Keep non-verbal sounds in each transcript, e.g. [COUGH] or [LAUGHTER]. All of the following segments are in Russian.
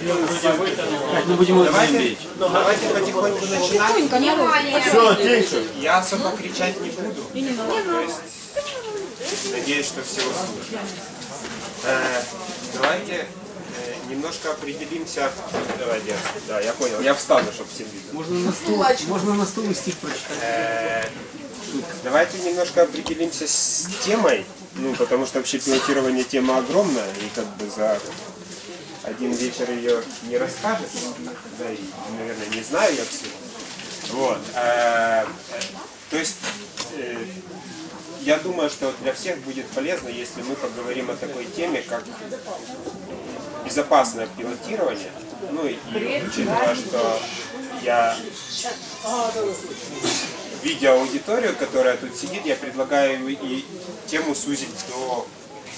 Так, мы будем Давайте, давайте потихоньку начинать. Все, тише. Я особо кричать не буду. То есть, надеюсь, что все услышат. Э, давайте э, немножко определимся. Давайте, да, я понял. Я встану, чтобы всем видно. Можно на стул, можно на стул и стих прочитать. Э, Давайте немножко определимся с темой, ну, потому что вообще пилотирование тема огромная, и как бы за один вечер ее не расскажет, да, и, наверное, не знаю я все. Вот. э, То есть, э, я думаю, что для всех будет полезно, если мы поговорим о такой теме, как безопасное пилотирование. Ну и учитывая, что я видя аудиторию, которая тут сидит, я предлагаю и тему сузить до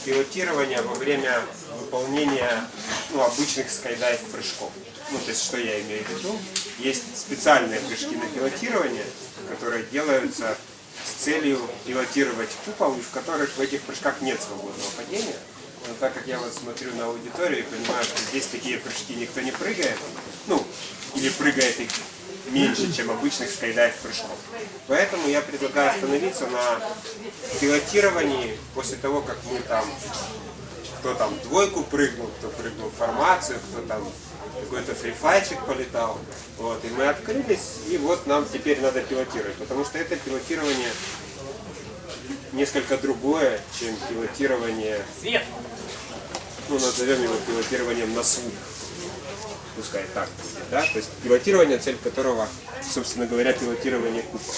пилотирования во время выполнения ну, обычных скайдайв прыжков. Ну, то есть, что я имею в виду? Есть специальные прыжки на пилотирование, которые делаются с целью пилотировать купол, в которых в этих прыжках нет свободного падения. Но так как я вот смотрю на аудиторию и понимаю, что здесь такие прыжки никто не прыгает, ну, или прыгает их меньше, чем обычных скайдайв прыжков. Поэтому я предлагаю остановиться на пилотировании после того, как мы там, кто там двойку прыгнул, кто прыгнул в формацию, кто там какой-то фрифайчик полетал. Вот, и мы открылись, и вот нам теперь надо пилотировать, потому что это пилотирование несколько другое, чем пилотирование, ну назовем его пилотированием на слух пускай так будет, да, то есть пилотирование, цель которого, собственно говоря, пилотирование купола.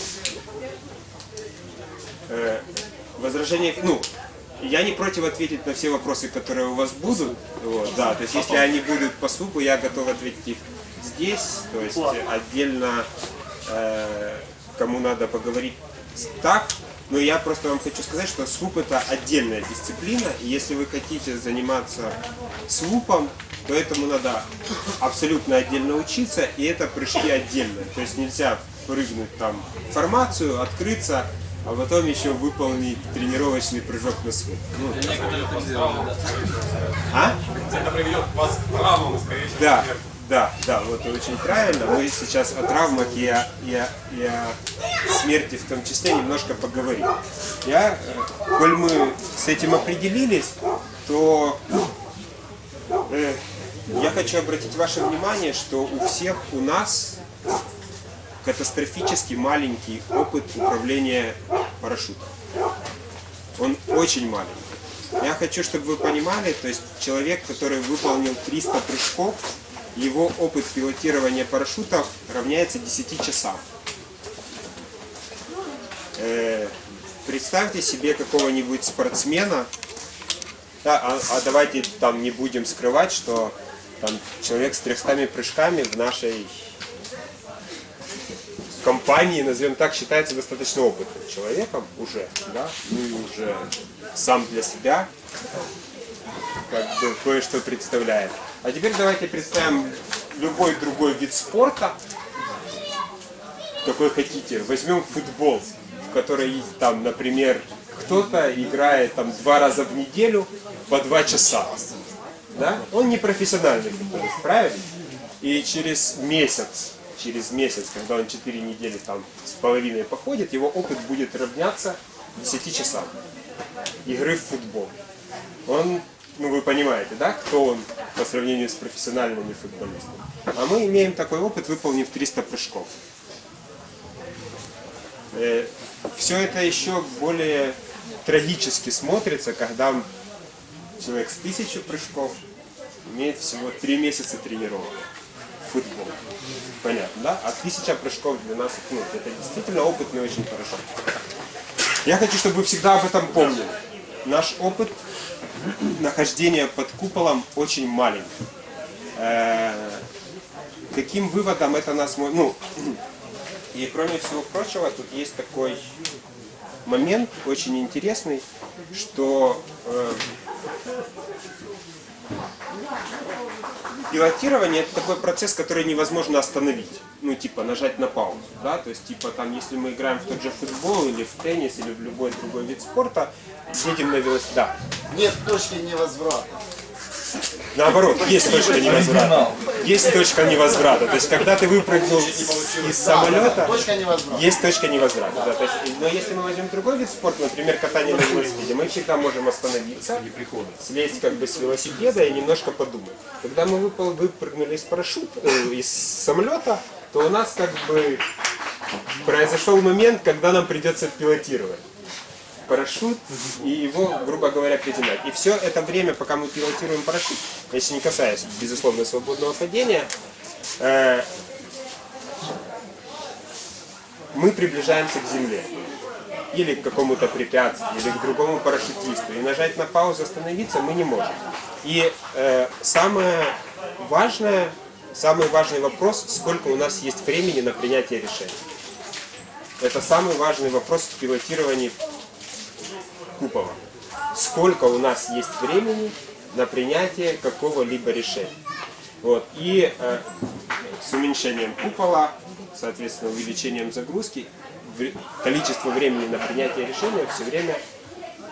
Э, возражение, ну, я не против ответить на все вопросы, которые у вас будут, вот, да, то есть если они будут по СУПу, я готов ответить их здесь, то есть отдельно, э, кому надо поговорить так, но я просто вам хочу сказать, что СВУП это отдельная дисциплина, и если вы хотите заниматься СВУПом, то этому надо абсолютно отдельно учиться, и это прыжки отдельные. То есть нельзя прыгнуть там формацию, открыться, а потом еще выполнить тренировочный прыжок на свой. Ну, а? Это приведет вас к травмам, скорее всего. Да, да, да, вот очень правильно. Мы сейчас о травмах и о, и о, и о смерти в том числе немножко поговорим. Я, э, коль мы с этим определились, то э, я хочу обратить ваше внимание, что у всех у нас катастрофически маленький опыт управления парашютом. Он очень маленький. Я хочу, чтобы вы понимали, то есть человек, который выполнил 300 прыжков, его опыт пилотирования парашютов равняется 10 часам. Э, представьте себе какого-нибудь спортсмена, да, а, а давайте там не будем скрывать, что там человек с 300 прыжками в нашей компании, назовем так, считается достаточно опытным человеком уже, да, ну и уже сам для себя как бы кое-что представляет. А теперь давайте представим любой другой вид спорта, какой хотите. Возьмем футбол, в который там, например, кто-то играет там два раза в неделю по два часа да? Он не профессиональный футболист, правильно? И через месяц, через месяц, когда он 4 недели там с половиной походит, его опыт будет равняться 10 часам игры в футбол. Он, ну вы понимаете, да, кто он по сравнению с профессиональными футболистами. А мы имеем такой опыт, выполнив 300 прыжков. Э, Все это еще более трагически смотрится, когда человек с тысячи прыжков имеет всего три месяца тренировок футбол. Понятно, да? А тысяча прыжков для нас, ну, это действительно опытный очень хорошо. Я хочу, чтобы вы всегда об этом помнили. Наш опыт нахождения под куполом очень маленький. Э, каким выводом это нас... Ну, [CLEARS THROAT] и кроме всего прочего, тут есть такой момент очень интересный, что э, пилотирование это такой процесс, который невозможно остановить. Ну, типа, нажать на паузу, да, то есть, типа, там, если мы играем в тот же футбол, или в теннис, или в любой другой вид спорта, едем на велосипеде. Да. Нет точки невозврата. Наоборот, есть точка невозврата. Есть точка невозврата. То есть, когда ты выпрыгнул из самолета, есть точка невозврата. Да, то есть, но если мы возьмем другой вид спорта, например, катание на велосипеде, мы всегда можем остановиться, слезть как бы с велосипеда и немножко подумать. Когда мы выпал, выпрыгнули из парашюта, э, из самолета, то у нас как бы произошел момент, когда нам придется пилотировать парашют и его, грубо говоря, приземлять. И все это время, пока мы пилотируем парашют, если не касаясь, безусловно, свободного падения, э, мы приближаемся к земле или к какому-то препятствию, или к другому парашютисту. И нажать на паузу, остановиться мы не можем. И э, самое важное, самый важный вопрос, сколько у нас есть времени на принятие решения. Это самый важный вопрос в пилотировании купола. Сколько у нас есть времени на принятие какого-либо решения. Вот. И э, с уменьшением купола, соответственно, увеличением загрузки, количество времени на принятие решения все время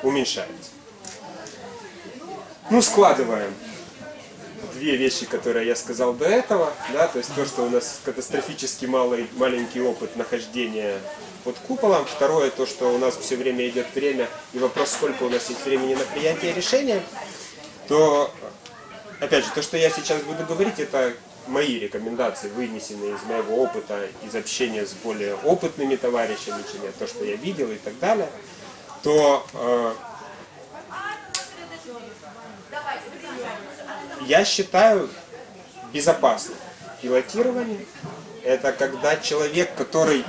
уменьшается. Ну, складываем две вещи, которые я сказал до этого, да, то есть то, что у нас катастрофически малый, маленький опыт нахождения под куполом, второе, то, что у нас все время идет время, и вопрос, сколько у нас есть времени на принятие решения, то, опять же, то, что я сейчас буду говорить, это мои рекомендации, вынесенные из моего опыта, из общения с более опытными товарищами, чем я, то, что я видел и так далее, то э, я считаю безопасным пилотирование. Это когда человек, который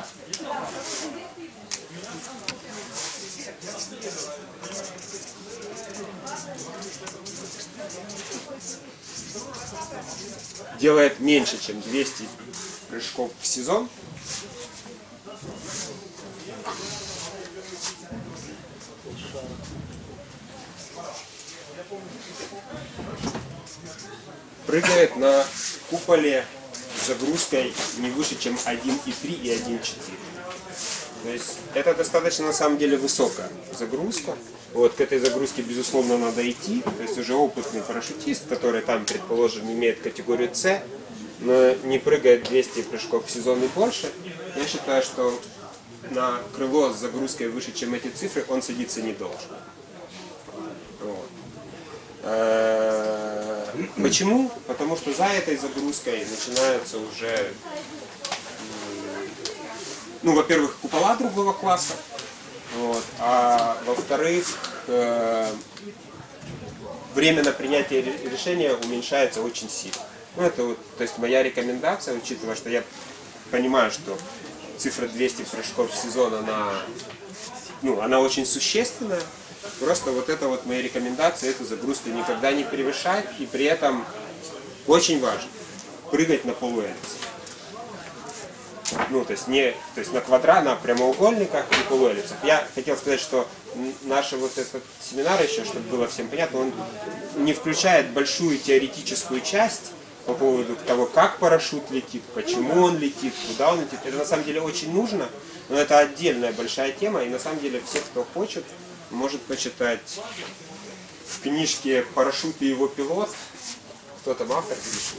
делает меньше, чем 200 прыжков в сезон, прыгает на куполе с загрузкой не выше, чем 1,3 и 1,4. То есть это достаточно на самом деле высокая загрузка. Вот к этой загрузке, безусловно, надо идти. То есть уже опытный парашютист, который там, предположим, имеет категорию С, но не прыгает 200 прыжков в сезон и больше, я считаю, что на крыло с загрузкой выше, чем эти цифры, он садиться не должен. Вот. Э, Почему? Потому что за этой загрузкой начинаются уже, ну, во-первых, купола другого класса, вот, а во-вторых, э, время на принятие ре- решения уменьшается очень сильно. Ну, это вот, то есть моя рекомендация, учитывая, что я понимаю, что цифра 200 прыжков в сезон, она, ну, она очень существенная. Просто вот это вот мои рекомендации, эту загрузку никогда не превышать. И при этом очень важно прыгать на полуэллипсе. Ну, то есть не, то есть на квадрат, на прямоугольниках и полуэллипсах. Я хотел сказать, что наш вот этот семинар еще, чтобы было всем понятно, он не включает большую теоретическую часть по поводу того, как парашют летит, почему он летит, куда он летит. Это на самом деле очень нужно, но это отдельная большая тема, и на самом деле все, кто хочет, может почитать в книжке «Парашют и его пилот». Кто там автор книжки?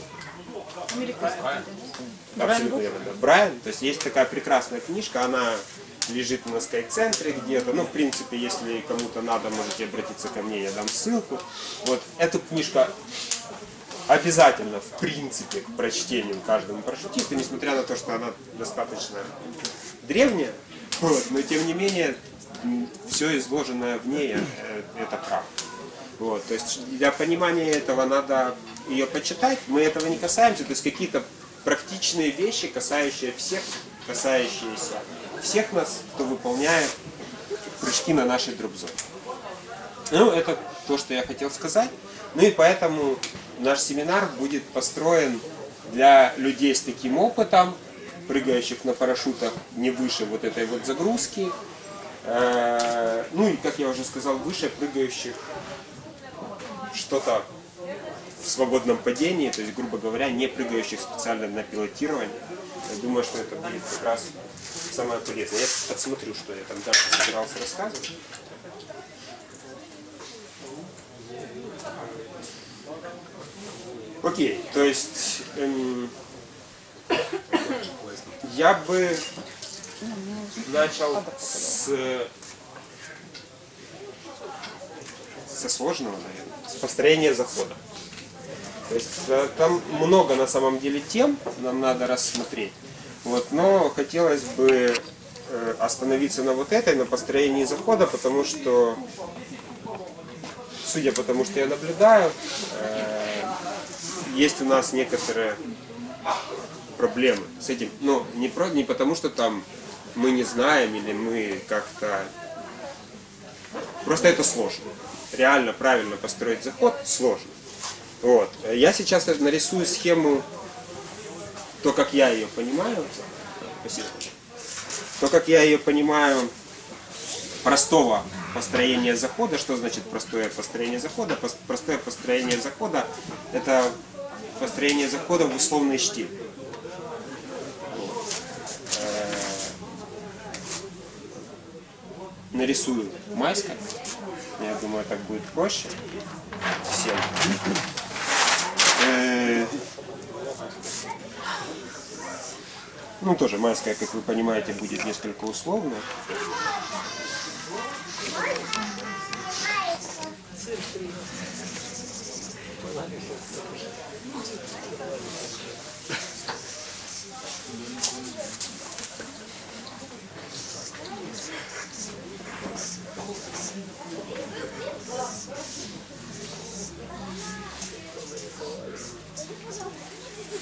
Абсолютно верно, да. Брайан. То есть есть такая прекрасная книжка, она лежит на скайцентре где-то. Ну, в принципе, если кому-то надо, можете обратиться ко мне, я дам ссылку. Вот эту книжку обязательно, в принципе, к прочтению каждому парашютисту, несмотря на то, что она достаточно древняя, вот, но тем не менее, все изложенное в ней, э, это правда. Вот, то есть для понимания этого надо ее почитать. Мы этого не касаемся, то есть какие-то практичные вещи, касающие всех, касающиеся всех нас, кто выполняет прыжки на нашей дропзоне. Ну, это то, что я хотел сказать. Ну и поэтому наш семинар будет построен для людей с таким опытом, прыгающих на парашютах не выше вот этой вот загрузки. Э, Ну и, как я уже сказал выше, прыгающих что-то в свободном падении, то есть, грубо говоря, не прыгающих специально на пилотирование. Я думаю, что это будет как раз самое полезное. Я подсмотрю, что я там дальше собирался рассказывать. Окей, то есть эм, я бы начал с со сложного, наверное, с построения захода. То есть э, там много на самом деле тем нам надо рассмотреть. Вот, но хотелось бы э, остановиться на вот этой, на построении захода, потому что, судя по тому, что я наблюдаю, э, есть у нас некоторые проблемы с этим. Но не, про, не потому, что там мы не знаем или мы как-то... Просто это сложно. Реально правильно построить заход сложно. Вот. Я сейчас нарисую схему, то, как я ее понимаю. Спасибо. То, как я ее понимаю, простого построения захода. Что значит простое построение захода? Простое построение захода – это построение захода в условный штиль. Нарисую майска. Я думаю, так будет проще всем. Э, ну, тоже майская, как вы понимаете, будет несколько условно.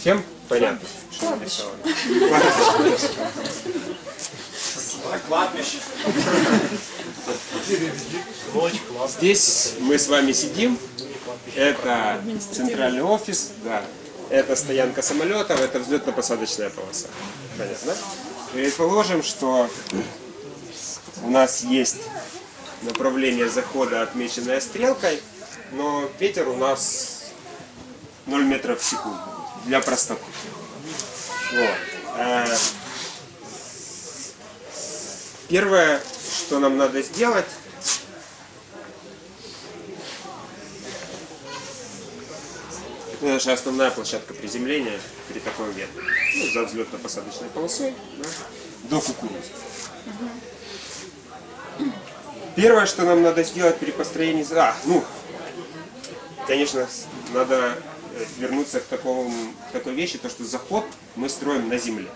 Всем понятно, что нарисовано? Кладбище. Здесь мы с вами сидим. Это центральный офис, да. Это стоянка самолетов, это взлетно-посадочная полоса. Понятно? Предположим, что у нас есть направление захода, отмеченное стрелкой, но ветер у нас 0 метров в секунду для простоты. Вот. Э, первое, что нам надо сделать, это наша основная площадка приземления при таком ветре. Ну, за взлетно-посадочной полосой да, до кукурузы. Первое, что нам надо сделать при построении... А, ну, конечно, надо вернуться к, такому, к такой вещи, то что заход мы строим на земле.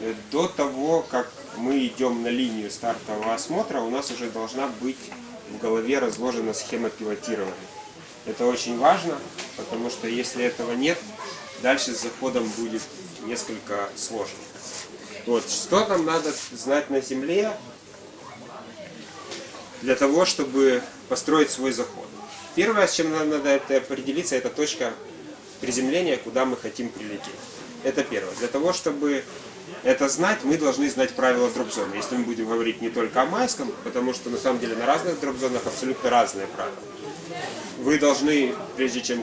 Э, до того, как мы идем на линию стартового осмотра, у нас уже должна быть в голове разложена схема пилотирования. Это очень важно, потому что если этого нет, дальше с заходом будет несколько сложно. Вот, что нам надо знать на земле для того, чтобы построить свой заход? Первое, с чем нам надо это определиться, это точка приземления, куда мы хотим прилететь. Это первое. Для того, чтобы это знать, мы должны знать правила дроп-зоны. Если мы будем говорить не только о майском, потому что на самом деле на разных дроп-зонах абсолютно разные правила. Вы должны, прежде чем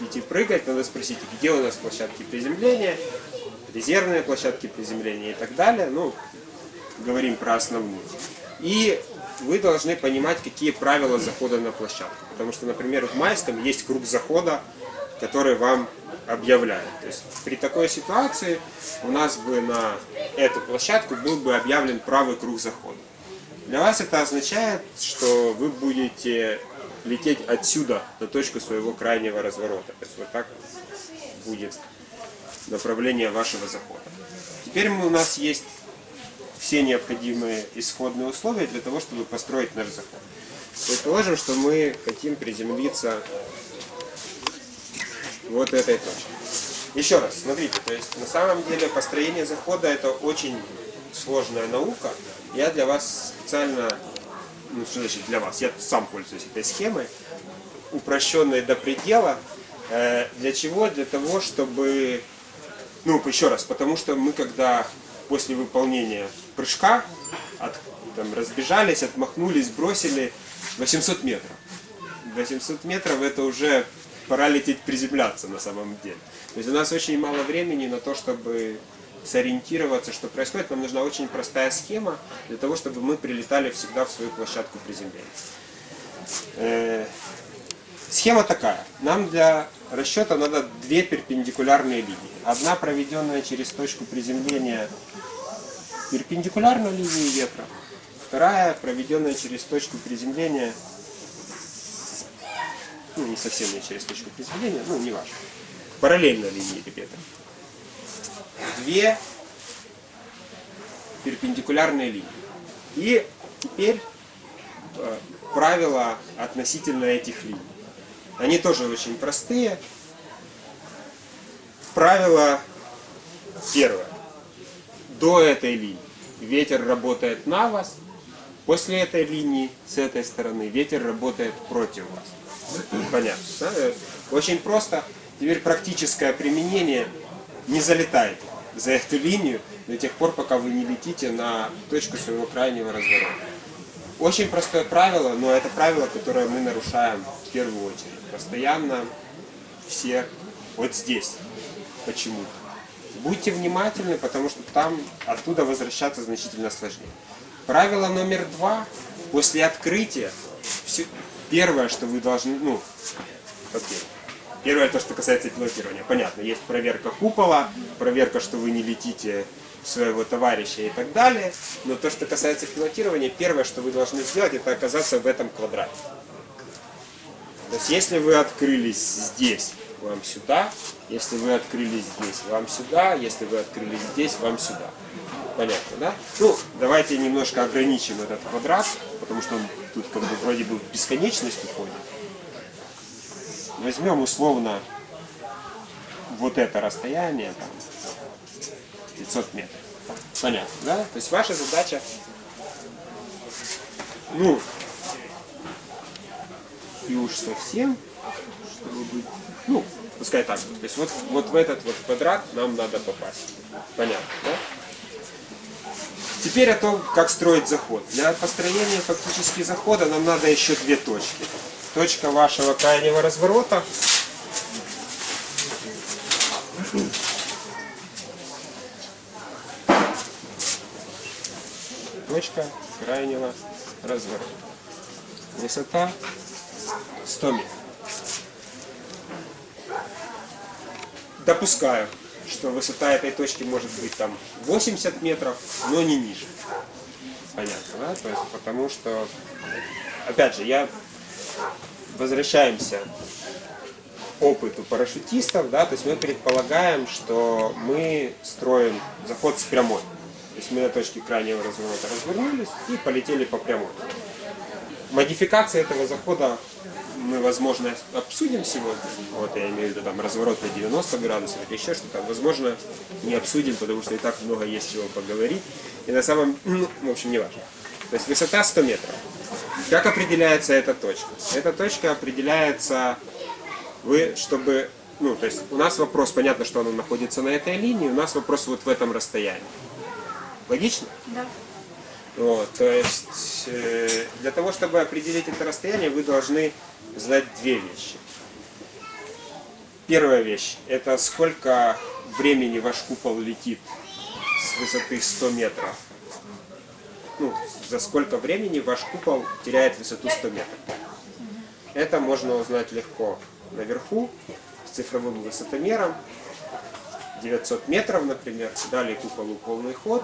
идти прыгать, надо спросить, где у нас площадки приземления, резервные площадки приземления и так далее. Ну, говорим про основную. И вы должны понимать, какие правила захода на площадку. Потому что, например, в майском есть круг захода, который вам объявляют. То есть при такой ситуации у нас бы на эту площадку был бы объявлен правый круг захода. Для вас это означает, что вы будете лететь отсюда на точку своего крайнего разворота. То есть вот так будет направление вашего захода. Теперь у нас есть все необходимые исходные условия для того, чтобы построить наш заход. Предположим, что мы хотим приземлиться вот этой точки. Еще раз, смотрите, то есть на самом деле построение захода это очень сложная наука. Я для вас специально, ну что значит для вас, я сам пользуюсь этой схемой, упрощенной до предела. Э, для чего? Для того, чтобы, ну еще раз, потому что мы когда после выполнения прыжка от, там, разбежались, отмахнулись, бросили 800 метров. 800 метров это уже пора лететь приземляться на самом деле. То есть у нас очень мало времени на то, чтобы сориентироваться, что происходит. Нам нужна очень простая схема для того, чтобы мы прилетали всегда в свою площадку приземления. Схема такая. Нам для расчета надо две перпендикулярные линии. Одна проведенная через точку приземления перпендикулярно линии ветра. Вторая проведенная через точку приземления, ну не совсем не через точку приземления, ну не важно, параллельно линии ветра. Две перпендикулярные линии. И теперь э, правила относительно этих линий. Они тоже очень простые. Правило первое. До этой линии ветер работает на вас. После этой линии, с этой стороны, ветер работает против вас. Понятно. Да? Очень просто. Теперь практическое применение. Не залетайте за эту линию до тех пор, пока вы не летите на точку своего крайнего разворота. Очень простое правило, но это правило, которое мы нарушаем в первую очередь. Постоянно все вот здесь почему-то. Будьте внимательны, потому что там оттуда возвращаться значительно сложнее. Правило номер два. После открытия, все, первое, что вы должны, ну, окей. Первое, то, что касается пилотирования. Понятно, есть проверка купола, проверка, что вы не летите своего товарища и так далее. Но то, что касается пилотирования, первое, что вы должны сделать, это оказаться в этом квадрате. То есть, если вы открылись здесь, вам сюда, если вы открылись здесь, вам сюда, если вы открылись здесь, вам сюда. Понятно, да? Ну, давайте немножко ограничим этот квадрат, потому что он тут как бы вроде бы в бесконечность уходит. Возьмем условно вот это расстояние, там, 500 метров. Понятно, да? То есть ваша задача, ну, и уж совсем, чтобы быть, ну, пускай так. То есть вот, вот в этот вот квадрат нам надо попасть. Понятно, да? Теперь о том, как строить заход. Для построения фактически захода нам надо еще две точки. Точка вашего крайнего разворота точка крайнего разворота. Высота 100 метров. Допускаю, что высота этой точки может быть там 80 метров, но не ниже. Понятно, да? То есть потому что, опять же, я возвращаемся опыту парашютистов, да, то есть мы предполагаем, что мы строим заход с прямой. То есть мы на точке крайнего разворота развернулись и полетели по прямой. Модификация этого захода мы, возможно, обсудим сегодня. Вот я имею в виду там разворот на 90 градусов или еще что-то. Возможно, не обсудим, потому что и так много есть чего поговорить. И на самом, ну, в общем, не важно. То есть высота 100 метров. Как определяется эта точка? Эта точка определяется, вы, чтобы, ну, то есть у нас вопрос, понятно, что она находится на этой линии, у нас вопрос вот в этом расстоянии. Логично? Да. Вот, то есть э, для того, чтобы определить это расстояние, вы должны знать две вещи. Первая вещь – это сколько времени ваш купол летит с высоты 100 метров. Ну, за сколько времени ваш купол теряет высоту 100 метров. Это можно узнать легко наверху, с цифровым высотомером. 900 метров, например, дали куполу полный ход,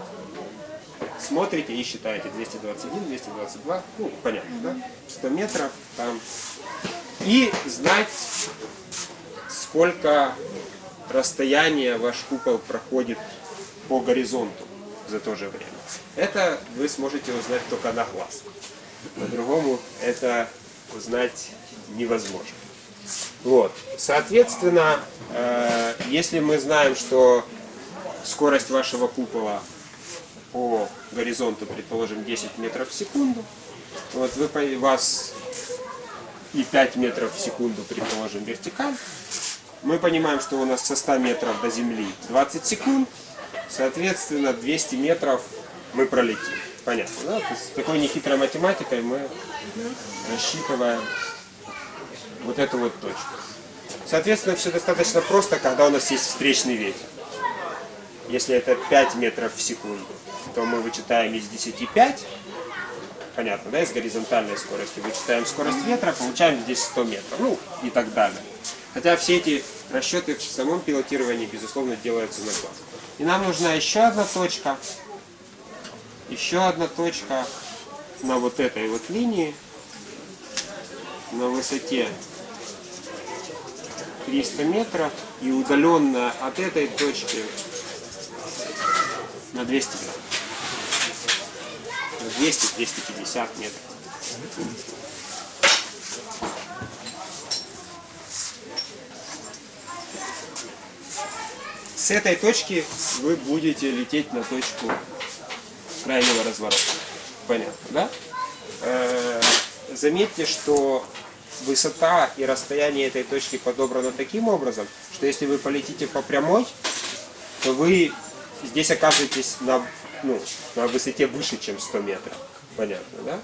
смотрите и считаете 221, 222, ну, понятно, да? 100 метров там. И знать, сколько расстояние ваш купол проходит по горизонту за то же время. Это вы сможете узнать только на глаз. По-другому это узнать невозможно. Вот. Соответственно, э, если мы знаем, что скорость вашего купола по горизонту, предположим, 10 метров в секунду, вот вы, вас и 5 метров в секунду, предположим, вертикаль, мы понимаем, что у нас со 100 метров до Земли 20 секунд, соответственно, 200 метров мы пролетим. Понятно, да? То есть с такой нехитрой математикой мы рассчитываем вот эту вот точку. Соответственно, все достаточно просто, когда у нас есть встречный ветер. Если это 5 метров в секунду, то мы вычитаем из 10 5. понятно, да, из горизонтальной скорости. Вычитаем скорость ветра, получаем здесь 100 метров, ну и так далее. Хотя все эти расчеты в самом пилотировании, безусловно, делаются на глаз. И нам нужна еще одна точка, еще одна точка на вот этой вот линии, на высоте 300 метров и удаленно от этой точки на 200 метров. На 200-250 метров. С этой точки вы будете лететь на точку крайнего разворота. Понятно, да? Э, Заметьте, что высота и расстояние этой точки подобрано таким образом, что если вы полетите по прямой, то вы здесь оказываетесь на, ну, на высоте выше, чем 100 метров. Понятно, да?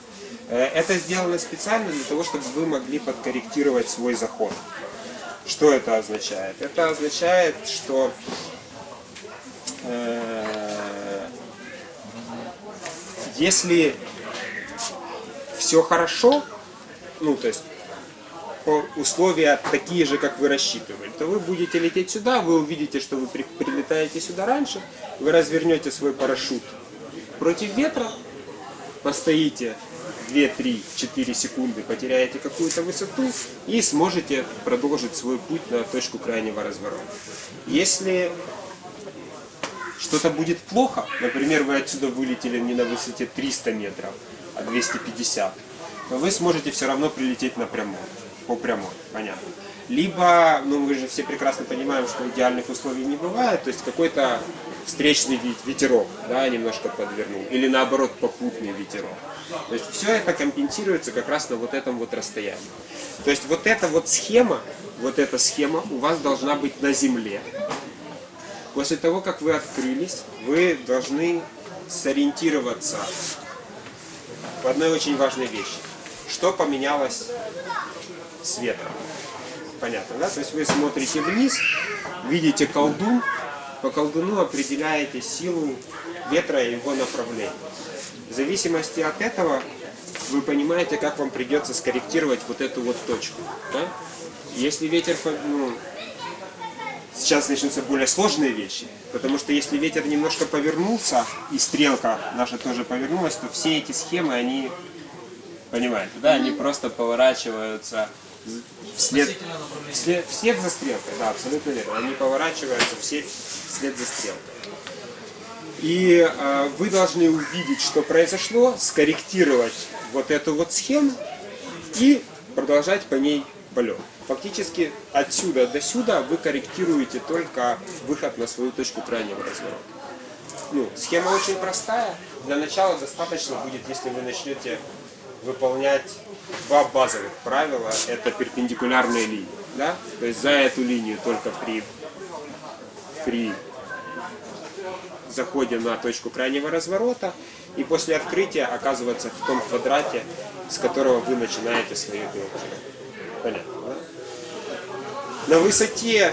Э, Это сделано специально для того, чтобы вы могли подкорректировать свой заход. Что это означает? Это означает, что э, если все хорошо, ну то есть условия такие же, как вы рассчитывали, то вы будете лететь сюда, вы увидите, что вы при- прилетаете сюда раньше, вы развернете свой парашют против ветра, постоите 2, 3, 4 секунды, потеряете какую-то высоту и сможете продолжить свой путь на точку крайнего разворота. Если что-то будет плохо, например, вы отсюда вылетели не на высоте 300 метров, а 250, то вы сможете все равно прилететь на прямой, по прямой, понятно. Либо, ну мы же все прекрасно понимаем, что идеальных условий не бывает, то есть какой-то встречный ве- ветерок, да, немножко подвернул, или наоборот попутный ветерок. То есть все это компенсируется как раз на вот этом вот расстоянии. То есть вот эта вот схема, вот эта схема у вас должна быть на земле, После того, как вы открылись, вы должны сориентироваться в одной очень важной вещи. Что поменялось с ветром? Понятно, да? То есть вы смотрите вниз, видите колдун, по колдуну определяете силу ветра и его направление. В зависимости от этого вы понимаете, как вам придется скорректировать вот эту вот точку. да? Если ветер ну, сейчас начнутся более сложные вещи, потому что если ветер немножко повернулся, и стрелка наша тоже повернулась, то все эти схемы, они, понимаете, да, они просто поворачиваются вслед, вслед, вслед за стрелкой, да, абсолютно верно, они поворачиваются все вслед за стрелкой. И э, вы должны увидеть, что произошло, скорректировать вот эту вот схему и продолжать по ней полет. Фактически отсюда до сюда вы корректируете только выход на свою точку крайнего разворота. Ну, схема очень простая. Для начала достаточно будет, если вы начнете выполнять два базовых правила. Это перпендикулярные линии. Да? То есть за эту линию только при, при заходе на точку крайнего разворота и после открытия оказываться в том квадрате, с которого вы начинаете свою пилотировку. Понятно, да? На высоте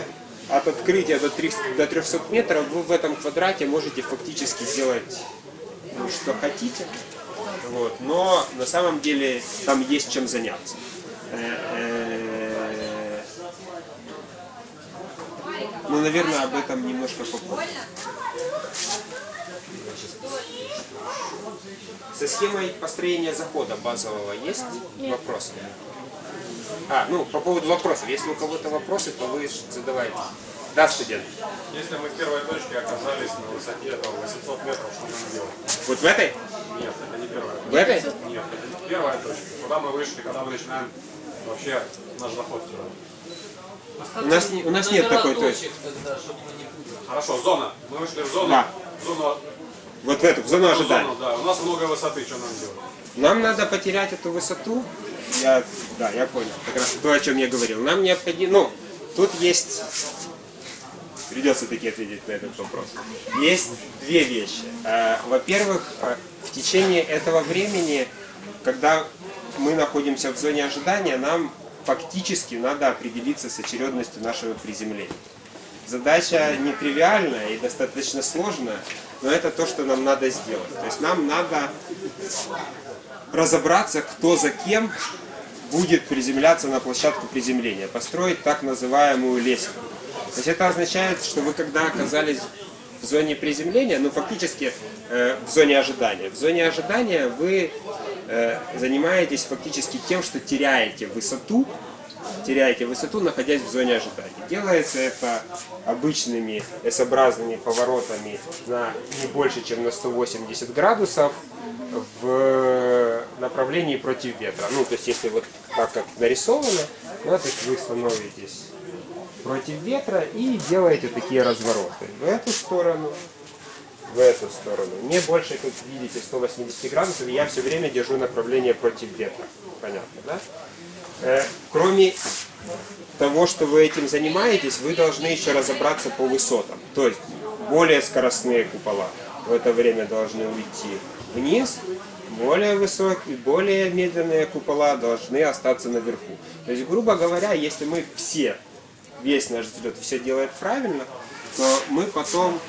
от открытия до 300, до 300 метров вы в этом квадрате можете фактически сделать ну, что хотите. Вот. Но на самом деле там есть чем заняться. Э-э, Ну, наверное, об этом немножко попозже. Со схемой построения захода базового есть вопросы? А, ну, по поводу вопросов. Если у кого-то вопросы, то вы задавайте. Да, студент. Если мы в первой точке оказались на высоте там, 800 метров, что нам делать? Вот в этой? Нет, это не первая В этой? Нет, это не первая точка. Куда мы вышли, когда мы начинаем вообще наш заход сюда. У нас, у нас нет такой точки. Хорошо, зона. Мы вышли в зону. Да. Зону, Вот в эту, в зону в ожидания. зону, да. У нас много высоты, что нам делать? Нам надо потерять эту высоту. Я, да, я понял. Как раз то, о чем я говорил. Нам необходимо... Ну, тут есть... Придется таки ответить на этот вопрос. Есть две вещи. Э, Во-первых, э, в течение этого времени, когда мы находимся в зоне ожидания, нам фактически надо определиться с очередностью нашего приземления. Задача нетривиальная и достаточно сложная, но это то, что нам надо сделать. То есть нам надо разобраться, кто за кем будет приземляться на площадку приземления, построить так называемую лесенку. То есть это означает, что вы когда оказались в зоне приземления, ну фактически э, в зоне ожидания. В зоне ожидания вы э, занимаетесь фактически тем, что теряете высоту, теряете высоту, находясь в зоне ожидания. Делается это обычными S-образными поворотами на не больше, чем на 180 градусов в направлении против ветра. Ну, то есть, если вот так, как нарисовано, да, то есть вы становитесь против ветра и делаете такие развороты в эту сторону, в эту сторону. Не больше, как видите, 180 градусов, я все время держу направление против ветра. Понятно, да? Э, кроме того, что вы этим занимаетесь, вы должны еще разобраться по высотам. То есть более скоростные купола в это время должны уйти вниз, более высокие, более медленные купола должны остаться наверху. То есть, грубо говоря, если мы все, весь наш взлет все делает правильно, то мы потом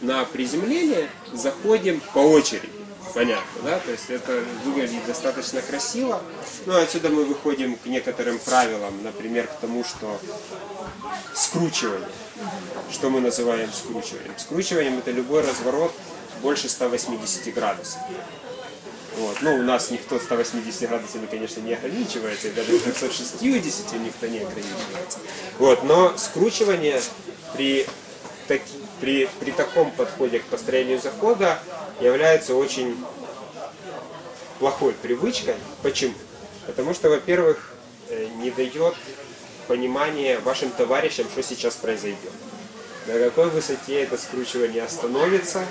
на приземление заходим по очереди. Понятно, да? То есть это выглядит достаточно красиво. Ну, отсюда мы выходим к некоторым правилам, например, к тому, что скручивание. Что мы называем скручиванием? Скручиванием это любой разворот больше 180 градусов. Вот. Ну, у нас никто 180 градусами, конечно, не ограничивается, и даже 360 никто не ограничивается. Вот. Но скручивание при, таки, при, при таком подходе к построению захода является очень плохой привычкой. Почему? Потому что, во-первых, э, не дает понимания вашим товарищам, что сейчас произойдет. На какой высоте это скручивание остановится,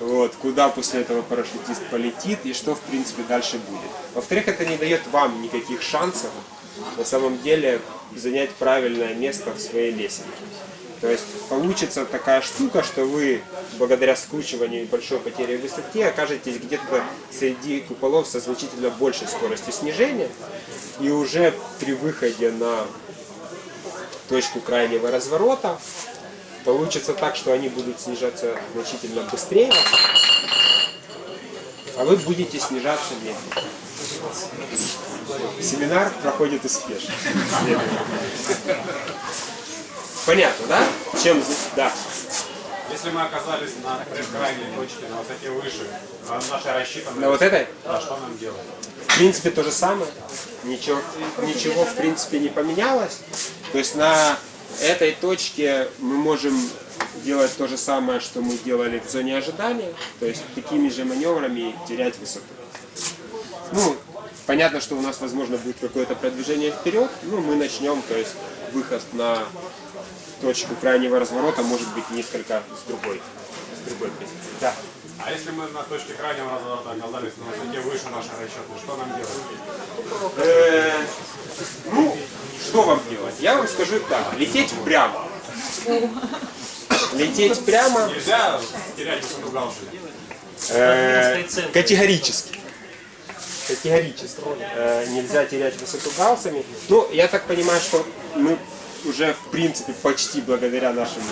вот, куда после этого парашютист полетит и что, в принципе, дальше будет. Во-вторых, это не дает вам никаких шансов на самом деле занять правильное место в своей лесенке. То есть получится такая штука, что вы благодаря скручиванию и большой потере высоты окажетесь где-то среди куполов со значительно большей скоростью снижения. И уже при выходе на точку крайнего разворота получится так, что они будут снижаться значительно быстрее, а вы будете снижаться медленно. Семинар проходит успешно. Понятно, да? Чем? Да. Если мы оказались на крайней точке, на высоте выше, а наша. На вот этой? Да, что нам делать? В принципе, то же самое. Ничего, ничего в принципе, не поменялось. То есть на этой точке мы можем делать то же самое, что мы делали в зоне ожидания. То есть такими же маневрами терять высоту. Ну, понятно, что у нас, возможно, будет какое-то продвижение вперед. Ну, мы начнем, то есть выход на точку крайнего разворота может быть несколько с другой, с другой позиции. Да. А если мы на точке крайнего разворота оказались на высоте выше нашей расчетной, что нам делать? Э, ну, что вам делать? Я вам скажу так. Лететь прямо. Лететь прямо Нельзя терять высоту галстука. э, категорически. Категорически. Э, нельзя терять высоту галсами. Ну, я так понимаю, что мы уже, в принципе, почти благодаря нашему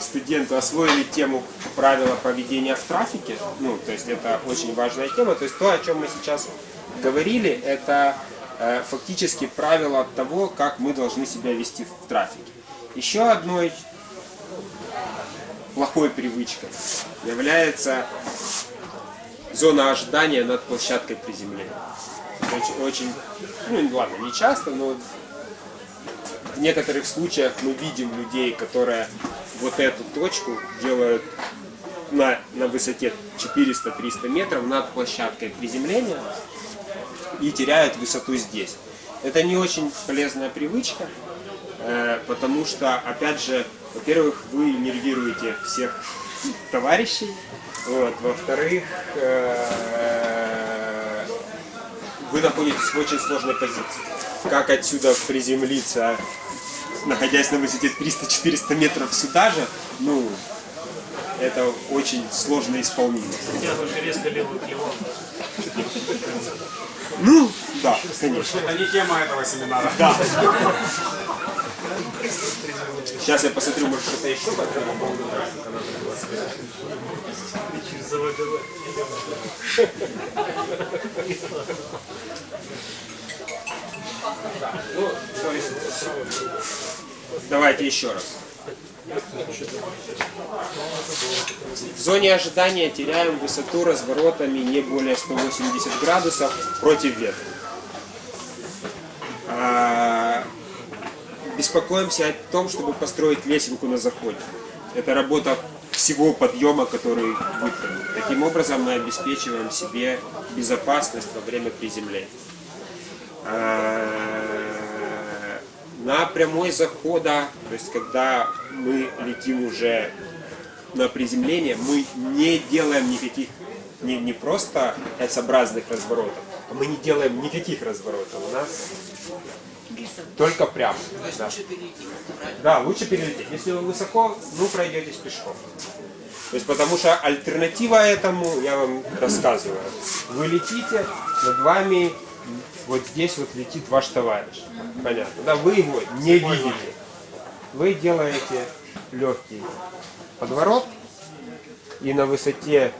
студенту освоили тему правила поведения в трафике. Ну, то есть это очень важная тема. То есть то, о чем мы сейчас говорили, это э, фактически правило того, как мы должны себя вести в трафике. Еще одной плохой привычкой является зона ожидания над площадкой приземления. Очень, очень ну ладно, не часто, но в некоторых случаях мы видим людей, которые вот эту точку делают на, на высоте 400-300 метров над площадкой приземления и теряют высоту здесь. Это не очень полезная привычка, э, потому что, опять же, во-первых, вы нервируете всех товарищей, вот, во-вторых, э, вы находитесь в очень сложной позиции. Как отсюда приземлиться, находясь на высоте 300-400 метров сюда же, ну, это очень сложно исполнимо. Хотя только резко левую. Ну, да, конечно. Это не тема этого семинара. Да. Сейчас я посмотрю, может что-то еще по этому поводу графика [LAUGHS] давайте еще раз. В зоне ожидания теряем высоту разворотами не более 180 градусов против ветра. А, Беспокоимся о том, чтобы построить лесенку на заходе. Это работа всего подъема, который выполнен. Таким образом мы обеспечиваем себе безопасность во время приземления. А, На прямой захода, то есть когда мы летим уже на приземление, мы не делаем никаких, не, не просто S-образных разворотов, а мы не делаем никаких разворотов. У нас только прямо. Да. Да, лучше перелететь. Если вы высоко, ну пройдетесь пешком. То есть потому что альтернатива этому, я вам рассказываю. Вы летите, над вами вот здесь вот летит ваш товарищ. Понятно. Да, вы его не видите. Вы делаете легкий подворот и на высоте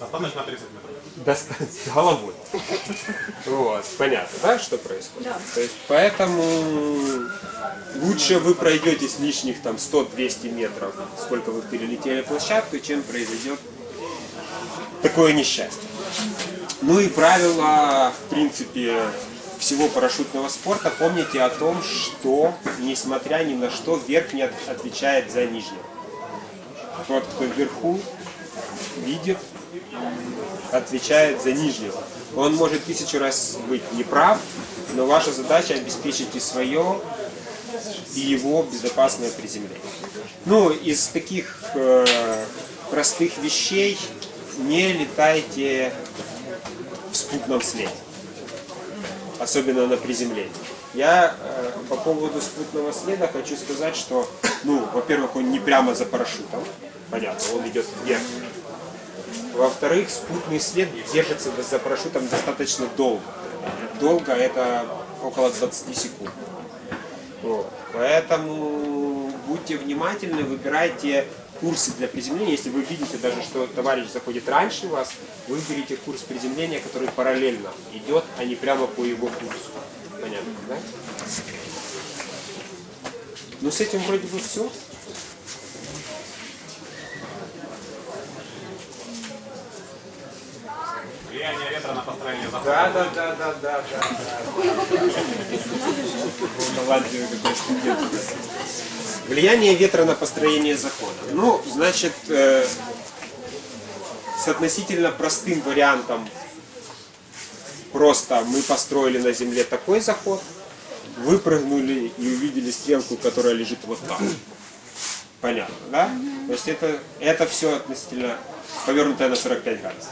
Достаточно 30 метров. доста- [LAUGHS] с головой. Вот, понятно, да, что происходит? То есть, поэтому лучше вы пройдетесь лишних там 100-200 метров, сколько вы перелетели площадку, чем произойдет такое несчастье. Ну и правило, в принципе, всего парашютного спорта, помните о том, что, несмотря ни на что, верхний от- отвечает за нижнего. Тот, кто вверху, видит, отвечает за нижнего. Он может тысячу раз быть неправ, но ваша задача обеспечить и свое, и его безопасное приземление. Ну, из таких э, простых вещей не летайте в спутном следе, особенно на приземлении. Я э, по поводу спутного следа хочу сказать, что, ну, во-первых, он не прямо за парашютом, понятно, он идет вверх. Во-вторых, спутный след держится за парашютом достаточно долго. Долго это около 20 секунд. Вот. Поэтому будьте внимательны, выбирайте курсы для приземления. Если вы видите даже, что товарищ заходит раньше вас, выберите курс приземления, который параллельно идет, а не прямо по его курсу. Понятно, да? Ну, с этим вроде бы все. Влияние ветра на построение захода. Да, да, да, да, да, да. Какой студент. Влияние ветра на построение закона. Ну, значит, э, с относительно простым вариантом просто мы построили на земле такой заход, выпрыгнули и увидели стрелку, которая лежит вот так. Понятно, да? То есть это, это все относительно повернутое на 45 градусов.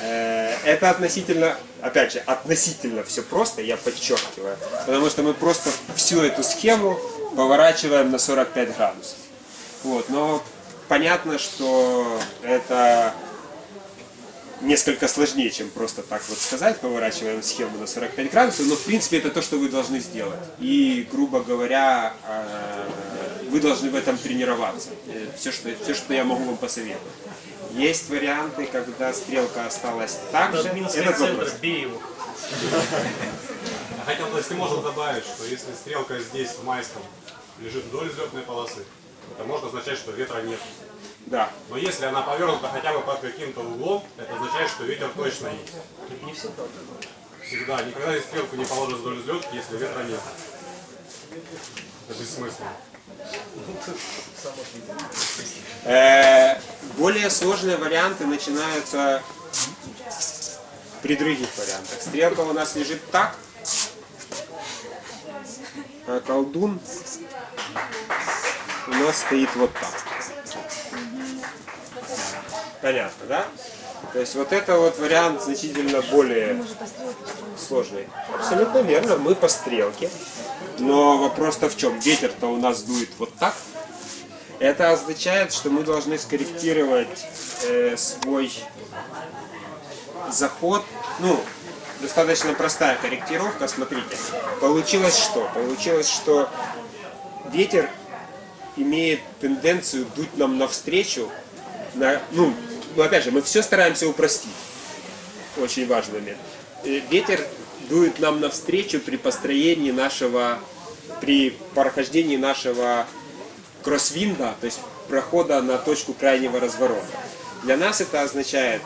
Э, Это относительно, опять же, относительно все просто, я подчеркиваю, потому что мы просто всю эту схему поворачиваем на 45 градусов. Вот, но понятно, что это несколько сложнее, чем просто так вот сказать, поворачиваем схему на 45 градусов, но в принципе это то, что вы должны сделать. И, грубо говоря, э, вы должны в этом тренироваться. Все, что, все, что я могу вам посоветовать. Есть варианты, когда стрелка осталась так же. Центр, вопрос. бей его. Я хотел, если можно добавить, что если стрелка здесь, в майском, лежит вдоль взлетной полосы, это может означать, что ветра нет. Да. Но если она повернута хотя бы под каким-то углом, это означает, что ветер точно есть. Не всегда. Всегда. Никогда стрелку не положишь вдоль взлетки, если ветра нет. Это бессмысленно. Э, Более сложные варианты начинаются при других вариантах. Стрелка у нас лежит так, а колдун у нас стоит вот так. Понятно, да? То есть вот это вот вариант значительно более сложный. Абсолютно верно, мы по стрелке. Но вопрос-то в чем? Ветер-то у нас дует вот так. Это означает, что мы должны скорректировать э, свой заход. Ну, достаточно простая корректировка. Смотрите, получилось что? Получилось, что ветер имеет тенденцию дуть нам навстречу. На, ну, опять же, мы все стараемся упростить. Очень важный момент. Э, Ветер дует нам навстречу при построении нашего, при прохождении нашего кроссвинда, то есть прохода на точку крайнего разворота. Для нас это означает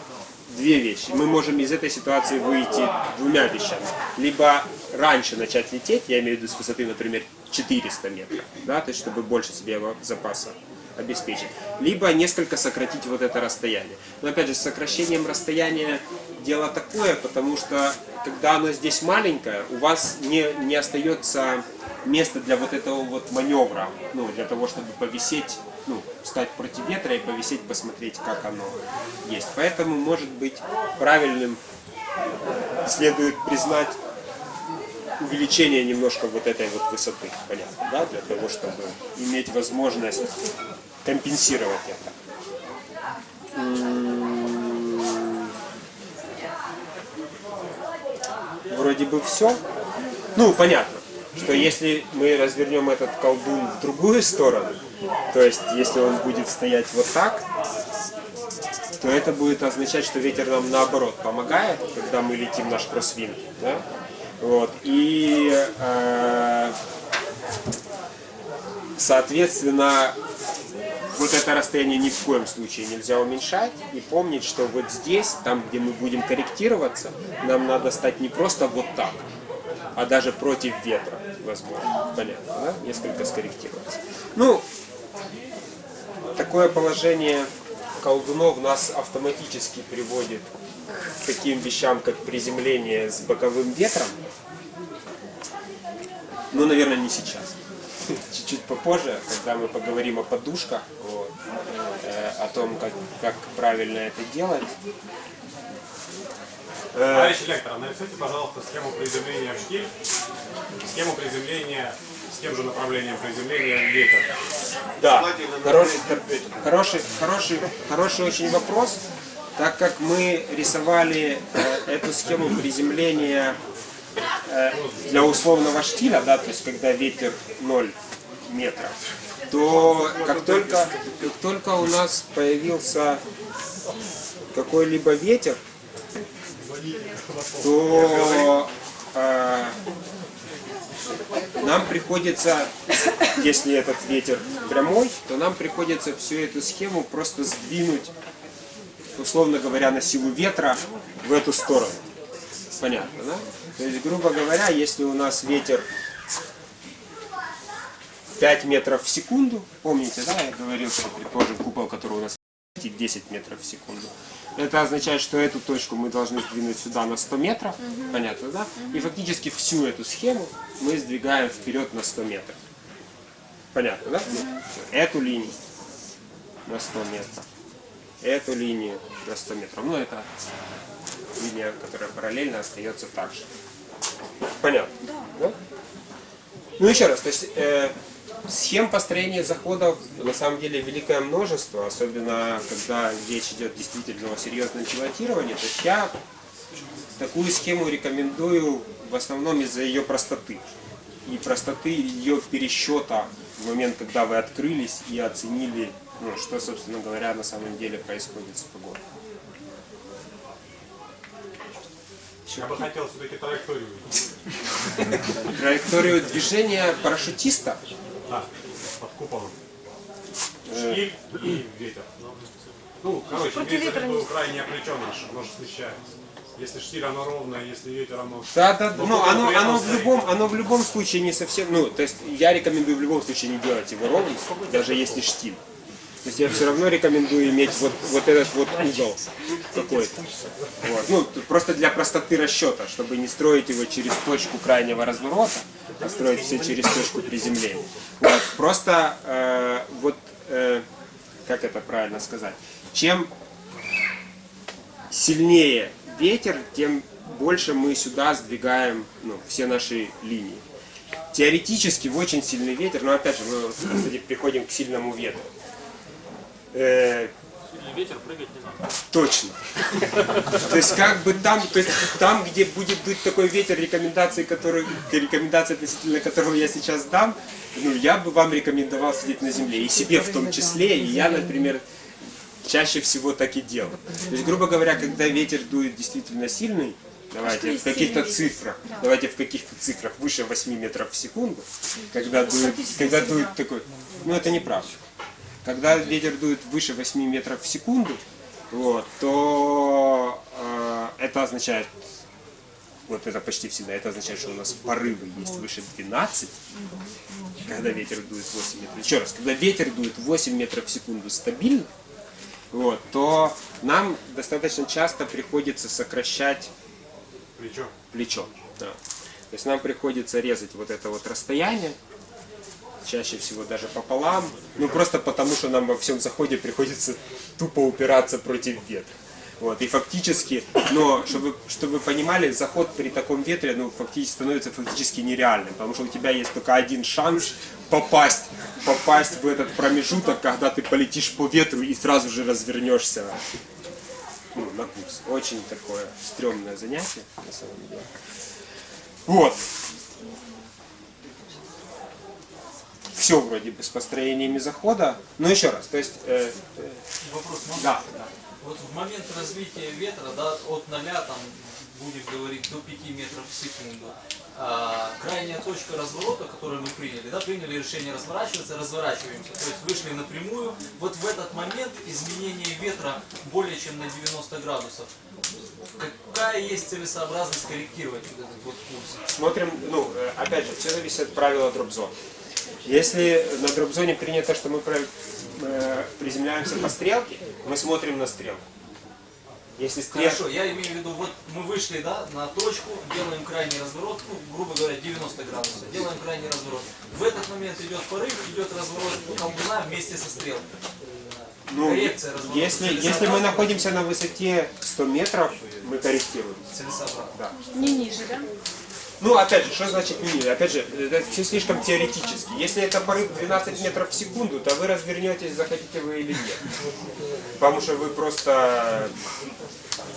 две вещи. Мы можем из этой ситуации выйти двумя вещами. Либо раньше начать лететь, я имею в виду с высоты, например, 400 метров, да, то есть чтобы больше себе запаса обеспечить. Либо несколько сократить вот это расстояние. Но опять же, с сокращением расстояния дело такое, потому что когда оно здесь маленькое, у вас не, не остается места для вот этого вот маневра, ну, для того, чтобы повисеть, ну, стать против ветра и повисеть, посмотреть, как оно есть. Поэтому, может быть, правильным следует признать увеличение немножко вот этой вот высоты, понятно, да, для того, чтобы иметь возможность компенсировать это. Вроде бы все. Ну, понятно, что если мы развернем этот колдун в другую сторону, то есть если он будет стоять вот так, то это будет означать, что ветер нам наоборот помогает, когда мы летим наш кроссвинг. Да? Вот. И э, соответственно вот это расстояние ни в коем случае нельзя уменьшать и помнить, что вот здесь, там, где мы будем корректироваться, нам надо стать не просто вот так, а даже против ветра, возможно. Понятно, да? Несколько скорректироваться. Ну, такое положение колдунов нас автоматически приводит к таким вещам, как приземление с боковым ветром. Ну, наверное, не сейчас. Чуть-чуть попозже, когда мы поговорим о подушках, вот, э, о том, как, как правильно это делать. Э, Товарищ лектор, нарисуйте, пожалуйста, схему приземления в штиль, схему приземления с тем же направлением приземления в ветер. Да, хороший, хороший, хороший, хороший очень вопрос. Так как мы рисовали э, эту схему приземления для условного штиля, да, то есть когда ветер 0 метров, то как только, как только у нас появился какой-либо ветер, то э, нам приходится, если этот ветер прямой, то нам приходится всю эту схему просто сдвинуть, условно говоря, на силу ветра в эту сторону. Понятно, да? То есть, грубо говоря, если у нас ветер 5 метров в секунду, помните, да, я говорил, что предположим купол, который у нас летит 10 метров в секунду. Это означает, что эту точку мы должны сдвинуть сюда на 100 метров, понятно, да? И фактически всю эту схему мы сдвигаем вперед на 100 метров. Понятно, да? Всё. Эту линию на 100 метров. Эту линию на 100 метров. Ну, это линия, которая параллельно остается так же. Понятно? Да? Ну, еще раз, то есть э, схем построения заходов на самом деле великое множество, особенно когда речь идет действительно о серьезном пилотировании. То есть я такую схему рекомендую в основном из-за ее простоты. И простоты ее пересчета в момент, когда вы открылись и оценили, ну, что, собственно говоря, на самом деле происходит с погодой. Я бы хотел все-таки траекторию. [LAUGHS] Траекторию движения парашютиста Да, под куполом. Штиль и ветер. Ну, короче, имеется в виду крайнее плечо наше, оно же смещается. Если штиль, оно ровное, если ветер, оно... Да, да, Но ну оно, оно в любом, оно в любом случае не совсем, ну, то есть я рекомендую в любом случае не делать его ровным, даже если штиль. То есть я все равно рекомендую иметь вот, вот этот вот угол какой-то. Вот. Ну, просто для простоты расчета, чтобы не строить его через точку крайнего разворота, а строить все через точку приземления. Вот. Просто э, вот, э, как это правильно сказать, чем сильнее ветер, тем больше мы сюда сдвигаем ну, все наши линии. Теоретически в очень сильный ветер, но опять же мы, кстати, приходим к сильному ветру. Э, ветер прыгать не надо. Точно. То есть как бы там, то есть там, где будет быть такой ветер рекомендаций, который, рекомендации относительно которого я сейчас дам, ну я бы вам рекомендовал сидеть на земле. И себе в том числе. И я, например, чаще всего так и делал. То есть, грубо говоря, когда ветер дует действительно сильный, давайте в каких-то цифрах, давайте в каких-то цифрах выше 8 метров в секунду, когда дует, когда дует такой, ну это неправда. Когда ветер дует выше 8 метров в секунду, вот, то э, это означает, вот это почти всегда, это означает, что у нас порывы есть выше 12, когда ветер дует 8 метров. Еще раз, когда ветер дует 8 метров в секунду стабильно, вот, то нам достаточно часто приходится сокращать Плечо. плечо. Да. То есть нам приходится резать вот это вот расстояние, чаще всего даже пополам, ну просто потому, что нам во всем заходе приходится тупо упираться против ветра. Вот, и фактически, но чтобы, чтобы вы понимали, заход при таком ветре, ну, фактически становится фактически нереальным, потому что у тебя есть только один шанс попасть, попасть в этот промежуток, когда ты полетишь по ветру и сразу же развернешься ну, на курс. Очень такое стрёмное занятие, на самом деле. Вот. Все вроде бы с построениями захода. Но еще раз, то есть... э, э, Вопрос можно? да, да. Вот в момент развития ветра, да, от 0 там, будем говорить, до 5 метров в секунду, а, крайняя точка разворота, которую мы приняли, да, приняли решение разворачиваться, разворачиваемся, то есть вышли напрямую, вот в этот момент изменение ветра более чем на 90 градусов. Какая есть целесообразность корректировать вот этот вот курс? Смотрим, ну, э, опять же, все зависит от правила дропзон. Если на дропзоне принято, что мы э, приземляемся по стрелке, мы смотрим на стрелку. Если стрелка... Хорошо, я имею в виду, вот мы вышли, да, на точку, делаем крайний разворот, ну, грубо говоря, 90 градусов, делаем крайний разворот. В этот момент идет порыв, идет разворот колдуна вместе со стрелкой. Ну, коррекция разворота если, если мы находимся на высоте 100 метров, мы корректируем. Целесообразно. Да. Не ниже, да? Ну, опять же, что значит ниже? Опять же, это все слишком теоретически. Если это порыв 12 метров в секунду, то вы развернетесь, захотите вы или нет. Потому что вы просто...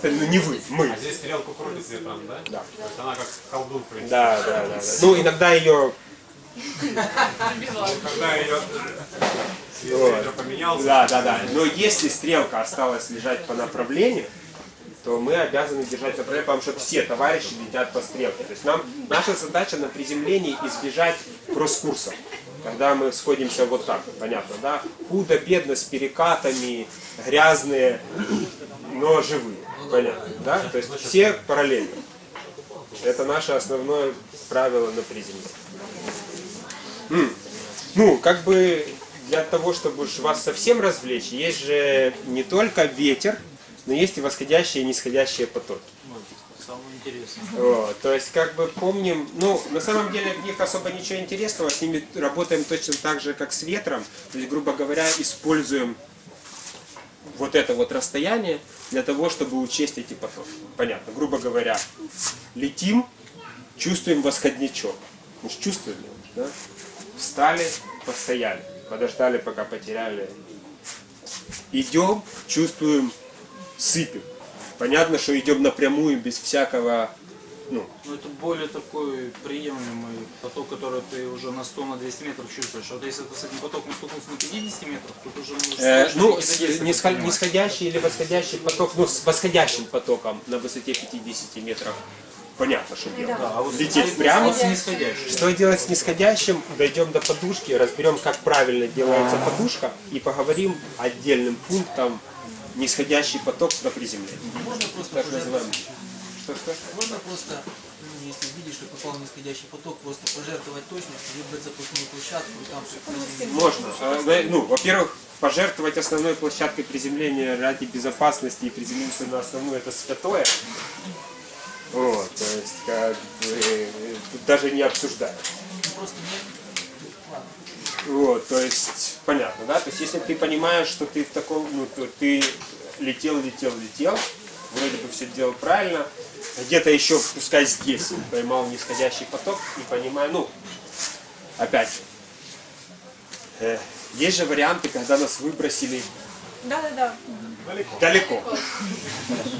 Ну, не вы, мы. А здесь стрелку крутит ветром, да? Да. То есть она как колдун, в принципе. Да, да, да. да. Ну, иногда ее... Когда ее Вот. поменялся, Да, да, да. Но если стрелка осталась лежать по направлению, то мы обязаны держать направление, потому что все товарищи летят по стрелке. То есть нам наша задача на приземлении избежать кросс-курсов. Когда мы сходимся вот так, понятно, да? Худо, бедно, с перекатами, грязные, но живые. Понятно, да? То есть все параллельно. Это наше основное правило на приземлении. Ну, как бы для того, чтобы вас совсем развлечь, есть же не только ветер, но есть и восходящие и нисходящие потоки. Самое интересное. Вот, то есть, как бы помним, ну, на самом деле в них особо ничего интересного, с ними работаем точно так же, как с ветром. То есть, грубо говоря, используем вот это вот расстояние для того, чтобы учесть эти потоки. Понятно, грубо говоря, летим, чувствуем восходничок. Мы же чувствуем его, да? Встали, постояли, подождали, пока потеряли. Идем, чувствуем, сыпем. Понятно, что идем напрямую, без всякого, ну, Ну, это более такой приемлемый поток, который ты уже на 100 на 200 метров чувствуешь. Вот если ты с этим потоком столкнулся на 50 метров, тут уже можешь Э, ну, предпринимать. нисходящий или восходящий поток, ну, с восходящим потоком на высоте 50 метров, понятно, что делать. Да, а вот Лететь прямо. с нисходящим. Что делать с нисходящим? Дойдем до подушки, разберем, как правильно делается подушка, и поговорим отдельным пунктом нисходящий поток на приземлении. Можно просто Так называемый. Что, что? Можно просто, ну, если видишь, что попал нисходящий поток, просто пожертвовать точностью, выбрать запускную площадку и там все. Можно. Вы- Ну, во-первых, пожертвовать основной площадкой приземления ради безопасности и приземлиться на основную это святое. Вот, то есть, как бы, э, тут даже не обсуждают. Просто нет. Вот, то есть, понятно, да? То есть, если ты понимаешь, что ты в таком, ну, ты летел, летел, летел, вроде бы все делал правильно, где-то еще, пускай здесь, поймал нисходящий поток и понимаю, ну, опять э, есть же варианты, когда нас выбросили Да, да, да. Далеко.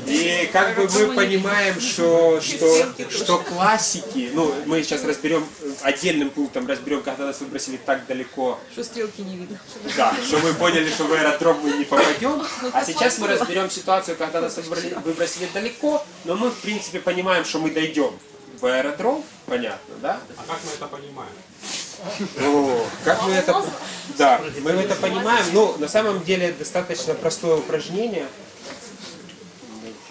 И как бы мы понимаем, что, что, что классики, ну, мы сейчас разберем, отдельным пунктом разберем, когда нас выбросили так далеко, Что стрелки не видно. да, что мы поняли, что в аэродром мы не попадем. А сейчас мы разберем ситуацию, когда нас выбросили далеко, но мы, в принципе, понимаем, что мы дойдем в аэродром, понятно, да? А как мы это понимаем? О, как мы это... Да, мы это понимаем. Ну, на самом деле, достаточно простое упражнение.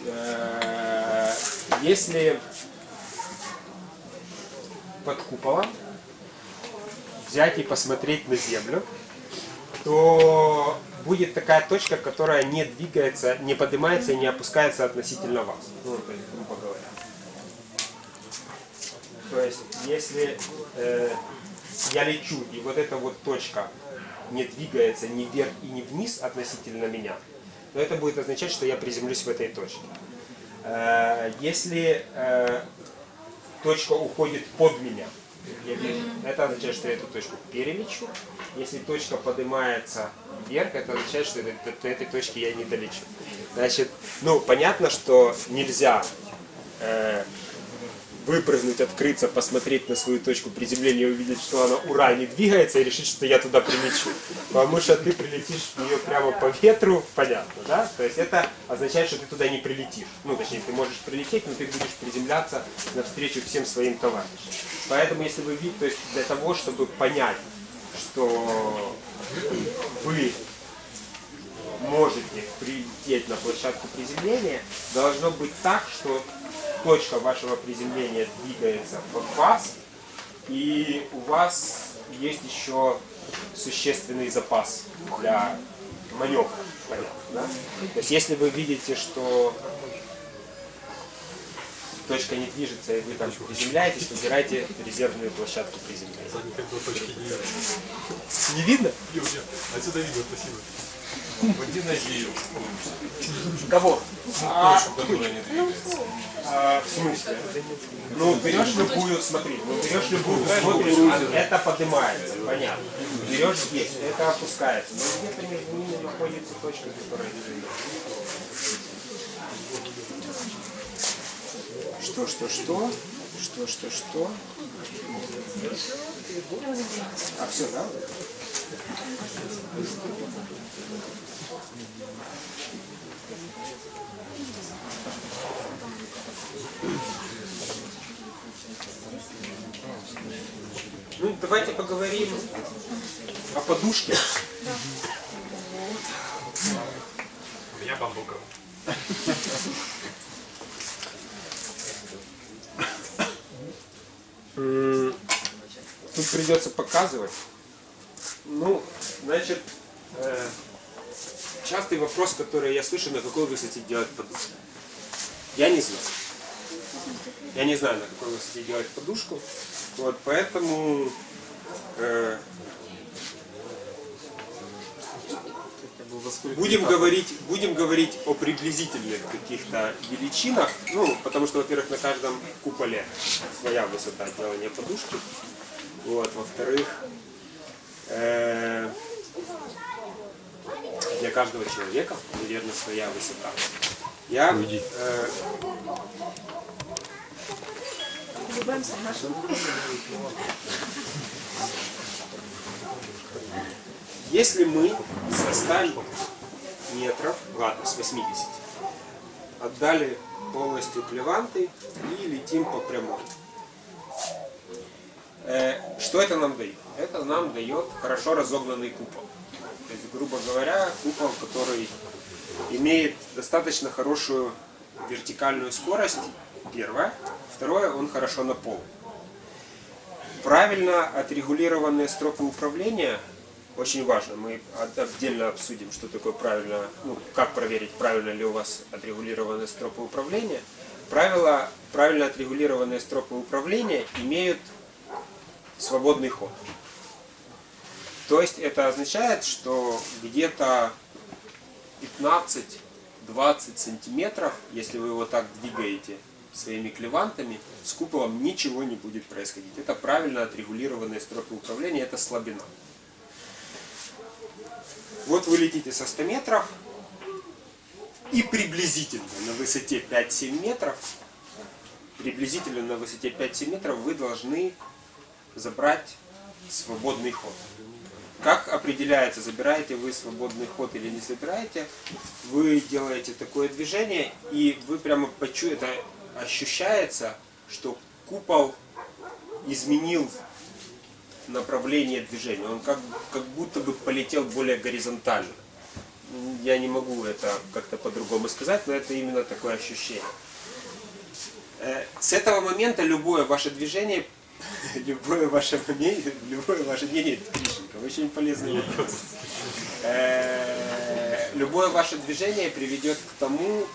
Э, Если под куполом взять и посмотреть на Землю, то будет такая точка, которая не двигается, не поднимается и не опускается относительно вас. Ну, грубо говоря. То есть, если э, я лечу, и вот эта вот точка не двигается ни вверх и ни вниз относительно меня, то это будет означать, что я приземлюсь в этой точке. Э, Если э, точка уходит под меня, это означает, что я эту точку перелечу. Если точка поднимается вверх, это означает, что до, до этой точки я не долечу. Значит, ну, понятно, что нельзя э, выпрыгнуть, открыться, посмотреть на свою точку приземления, увидеть, что она ура не двигается и решить, что я туда прилечу. Потому что ты прилетишь в нее прямо по ветру, понятно, да? То есть это означает, что ты туда не прилетишь. Ну, точнее, ты можешь прилететь, но ты будешь приземляться навстречу всем своим товарищам. Поэтому, если вы видите, то есть для того, чтобы понять, что вы можете прилететь на площадку приземления, должно быть так, что точка вашего приземления двигается под вас, и у вас есть еще существенный запас для маневра. Понятно, да? То есть если вы видите, что точка не движется, и вы там приземляетесь, выбирайте резервную площадку приземления. Не видно. Не видно? Отсюда видно, спасибо. Кого? А, которая не двигается. а, в смысле? Ну, берешь любую, смотри, ну, берешь любую, смотришь, а это поднимается, понятно. Берешь здесь, это опускается. Но где-то между ними находится точка, которая движется. Что, что, что? Что, что, что? А все, да? Ну, давайте поговорим о подушке. У меня бамбуковый. М, Тут придется показывать. Ну, значит, э, частый вопрос, который я слышу, на какой высоте делать подушку. Я не знаю. Я не знаю, на какой высоте делать подушку. Вот, поэтому э, будем говорить, будем говорить о приблизительных каких-то величинах. Ну, потому что, во-первых, на каждом куполе своя высота делания подушки. Вот, во-вторых, э, для каждого человека, наверное, своя высота. Я э. Если мы со 100 метров, ладно, с 80, отдали полностью клеванты и летим по прямой. Э, Что это нам дает? Это нам дает хорошо разогнанный купол. То есть, грубо говоря, купол, который имеет достаточно хорошую вертикальную скорость, первое. Второе, он хорошо наполнен. Правильно отрегулированные стропы управления очень важно. Мы от- отдельно обсудим, что такое правильно, ну, как проверить, правильно ли у вас отрегулированные стропы управления. Правила, правильно отрегулированные стропы управления имеют свободный ход. То есть это означает, что где-то 15-20 сантиметров, если вы его так двигаете своими клевантами, с куполом ничего не будет происходить. Это правильно отрегулированные стропы управления, это слабина. Вот вы летите со 100 метров, и приблизительно на высоте 5-7 метров, приблизительно на высоте 5-7 метров вы должны забрать свободный ход. Как определяется, забираете вы свободный ход или не забираете, вы делаете такое движение, и вы прямо почуете, это ощущается, что купол изменил направление движения. Он как, как будто бы полетел более горизонтально. Я не могу это как-то по-другому сказать, но это именно такое ощущение. Э, С этого момента любое ваше движение, [LAUGHS] любое ваше мнение, любое ваше мнение, Гришенька, очень полезный вопрос. Э, Любое ваше движение приведет к тому,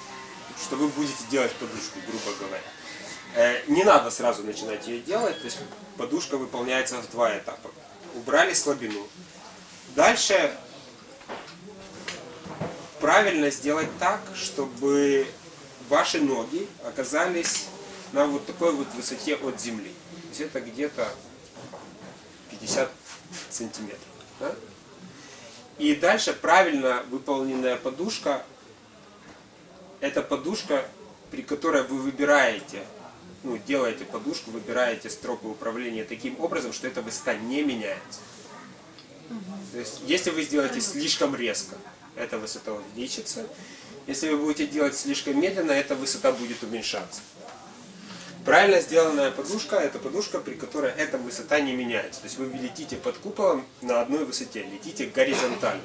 что вы будете делать подушку, грубо говоря. Э, Не надо сразу начинать ее делать, то есть подушка выполняется в два этапа. Убрали слабину. Дальше правильно сделать так, чтобы ваши ноги оказались на вот такой вот высоте от земли. Это где-то 50 сантиметров. да? И дальше правильно выполненная подушка, это подушка, при которой вы выбираете, ну, делаете подушку, выбираете стропы управления таким образом, что эта высота не меняется. То есть, если вы сделаете слишком резко, эта высота увеличится. Если вы будете делать слишком медленно, эта высота будет уменьшаться. Правильно сделанная подушка – это подушка, при которой эта высота не меняется. То есть вы летите под куполом на одной высоте, летите горизонтально.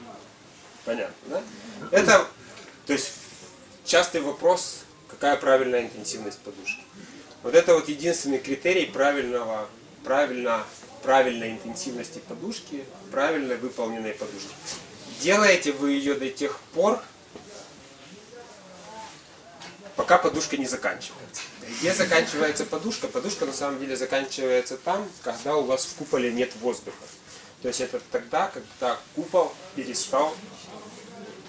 Понятно, да? Это, то есть, частый вопрос, какая правильная интенсивность подушки. Вот это вот единственный критерий правильного, правильно, правильной интенсивности подушки, правильно выполненной подушки. Делаете вы ее до тех пор, пока подушка не заканчивается. Где заканчивается подушка? Подушка на самом деле заканчивается там, когда у вас в куполе нет воздуха. То есть это тогда, когда купол перестал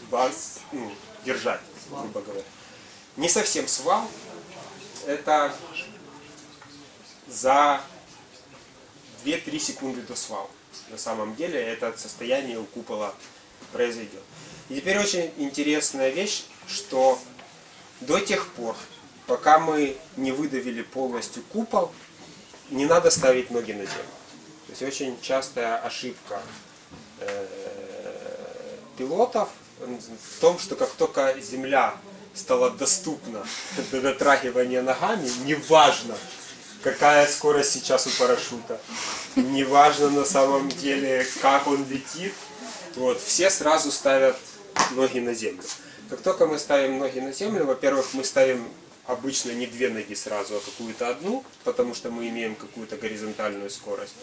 вас ну, держать, грубо говоря. Не совсем свал, это за 2-3 секунды до свала. На самом деле это состояние у купола произойдет. И теперь очень интересная вещь, что до тех пор, пока мы не выдавили полностью купол, не надо ставить ноги на землю. То есть очень частая ошибка э, пилотов в том, что как только земля стала доступна [LAUGHS] до дотрагивания ногами, неважно, какая скорость сейчас у парашюта, неважно на самом деле, как он летит, вот, все сразу ставят ноги на землю. Как только мы ставим ноги на землю, во-первых, мы ставим обычно не две ноги сразу, а какую-то одну, потому что мы имеем какую-то горизонтальную скорость.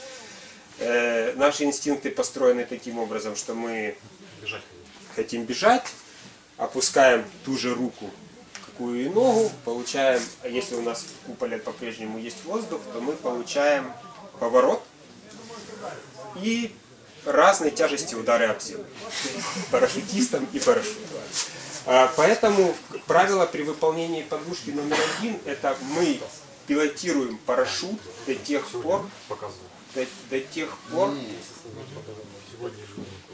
Э, наши инстинкты построены таким образом, что мы Бежать. хотим бежать, опускаем ту же руку, какую и ногу, получаем, а если у нас в куполе по-прежнему есть воздух, то мы получаем поворот и разной тяжести удары об землю. [LAUGHS] Парашютистам и парашютом. А, Поэтому правило при выполнении подушки номер один – это мы пилотируем парашют до тех пор, до, до тех пор,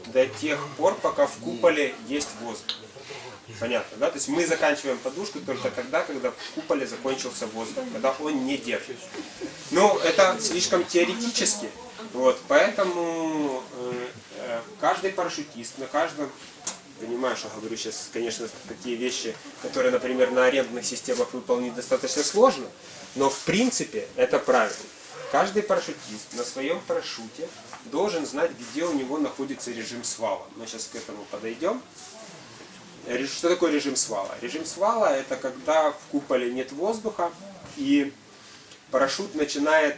до тех пор, пока в куполе есть воздух. Понятно, да? То есть мы заканчиваем подушку только тогда, когда в куполе закончился воздух, когда он не держит. Ну, это слишком теоретически, вот, поэтому э, э, каждый парашютист на каждом, понимаю, что говорю сейчас, конечно, такие вещи, которые, например, на арендных системах выполнить достаточно сложно, но в принципе это правильно. Каждый парашютист на своем парашюте должен знать, где у него находится режим свала. Мы сейчас к этому подойдем. Что такое режим свала? Режим свала это когда в куполе нет воздуха и парашют начинает,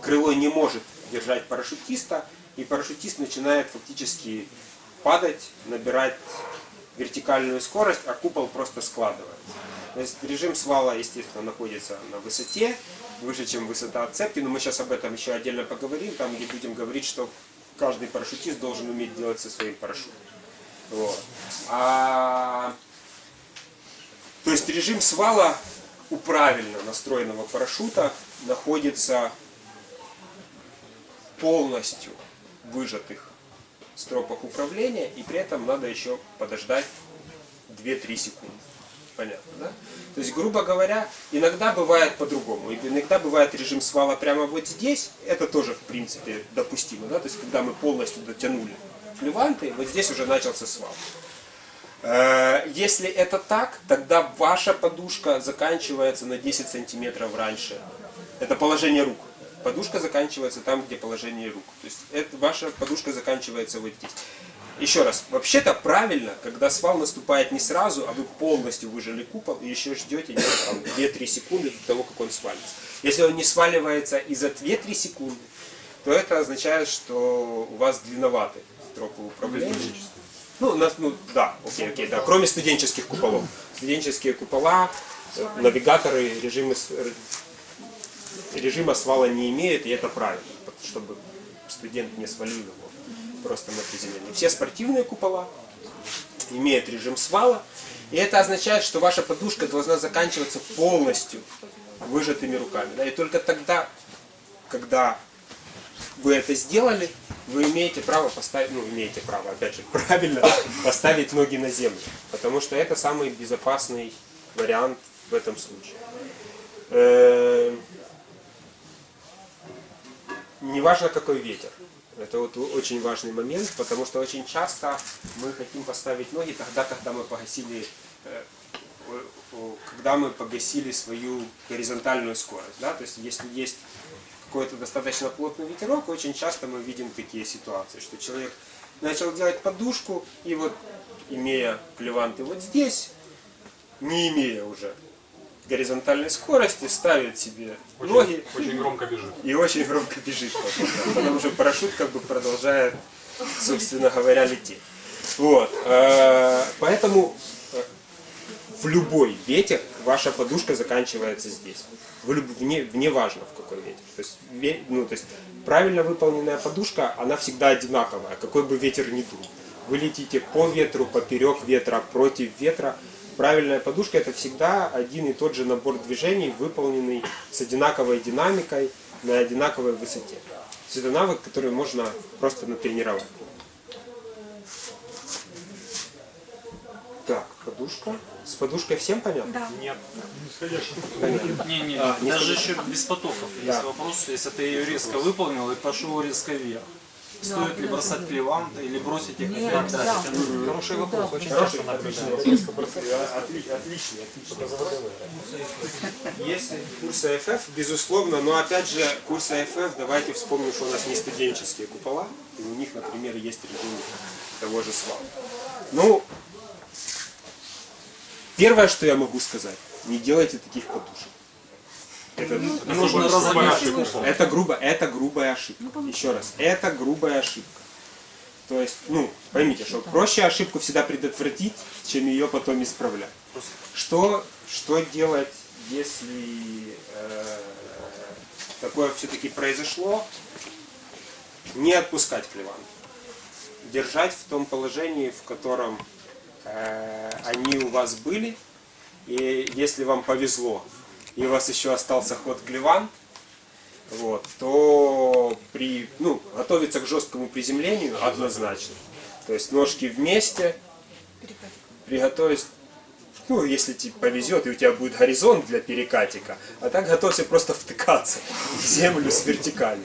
крыло не может держать парашютиста, и парашютист начинает фактически падать, набирать вертикальную скорость, а купол просто складывается. То есть режим свала, естественно, находится на высоте, выше, чем высота отцепки, но мы сейчас об этом еще отдельно поговорим, там где будем говорить, что каждый парашютист должен уметь делать со своим парашютом. Вот. А, то есть режим свала у правильно настроенного парашюта находится полностью выжатых стропах управления, и при этом надо еще подождать 2-3 секунды. Понятно, да? То есть, грубо говоря, иногда бывает по-другому. Иногда бывает режим свала прямо вот здесь. Это тоже, в принципе, допустимо. Да? То есть, когда мы полностью дотянули клеванты, вот здесь уже начался свал. Э, Если это так, тогда ваша подушка заканчивается на 10 сантиметров раньше. Это положение рук. Подушка заканчивается там, где положение рук. То есть это, ваша подушка заканчивается вот здесь. Еще раз, вообще-то правильно, когда свал наступает не сразу, а вы полностью выжили купол и еще ждете где-то там 2-3 секунды до того, как он свалится. Если он не сваливается и за 2-3 секунды, то это означает, что у вас длинноваты стропы управления. Ну, нас, ну, да, окей, окей, да, кроме студенческих куполов. Студенческие купола, э, навигаторы режимы, р- режима свала не имеют, и это правильно, чтобы студент не свалил его просто на приземление. Все спортивные купола имеют режим свала, и это означает, что ваша подушка должна заканчиваться полностью выжатыми руками. Да, и только тогда, когда вы это сделали, вы имеете право поставить, ну, имеете право, опять же, [LAUGHS] правильно поставить ноги на землю. Потому что это самый безопасный вариант в этом случае. Неважно, какой ветер. Это вот очень важный момент, потому что очень часто мы хотим поставить ноги тогда, когда мы погасили э, когда мы погасили свою горизонтальную скорость. Да? То есть если есть какой-то достаточно плотный ветерок, очень часто мы видим такие ситуации, что человек начал делать подушку, и вот имея клеванты вот здесь, не имея уже горизонтальной скорости, ставит себе ноги Очень громко бежит. и очень громко бежит потом, потому что парашют как бы продолжает, собственно говоря, лететь. Вот, э, поэтому э, в любой ветер ваша подушка заканчивается здесь. В люб- вне, вне важно в какой ветер. То есть, ве- ну, то есть правильно выполненная подушка, она всегда одинаковая, какой бы ветер ни дул. Вы летите по ветру, поперек ветра, против ветра. Правильная подушка это всегда один и тот же набор движений, выполненный с одинаковой динамикой на одинаковой высоте. То есть это навык, который можно просто натренировать. Так, подушка. С подушкой всем понятно? Да. Нет. Не, не, А, не даже еще без потоков. Да. Есть вопрос, если ты ее резко выполнил и пошел резко вверх. Стоит ли бросать клеванты или бросить их Нет, опять да. Хороший вопрос. Очень Хороший, отличный вопрос. Отли- Отличный, отличный. Если курсы АФФ, безусловно, но опять же, курсы АФФ, давайте вспомним, что у нас не студенческие купола, и у них, например, есть режим того же свала. Ну, первое, что я могу сказать, не делайте таких подушек. Это, Нужно разогнать купол. это грубо, это грубая ошибка. Еще раз, это грубая ошибка. То есть, ну, поймите, что проще ошибку всегда предотвратить, чем ее потом исправлять. Что, что делать, если э, такое все-таки произошло? Не отпускать клеван. Держать в том положении, в котором э, они у вас были. И если вам повезло, и у вас еще остался ход клеван, вот, то при, ну, готовиться к жесткому приземлению однозначно. То есть ножки вместе, приготовить, ну, если тебе повезет, и у тебя будет горизонт для перекатика, а так готовься просто втыкаться в землю с вертикали.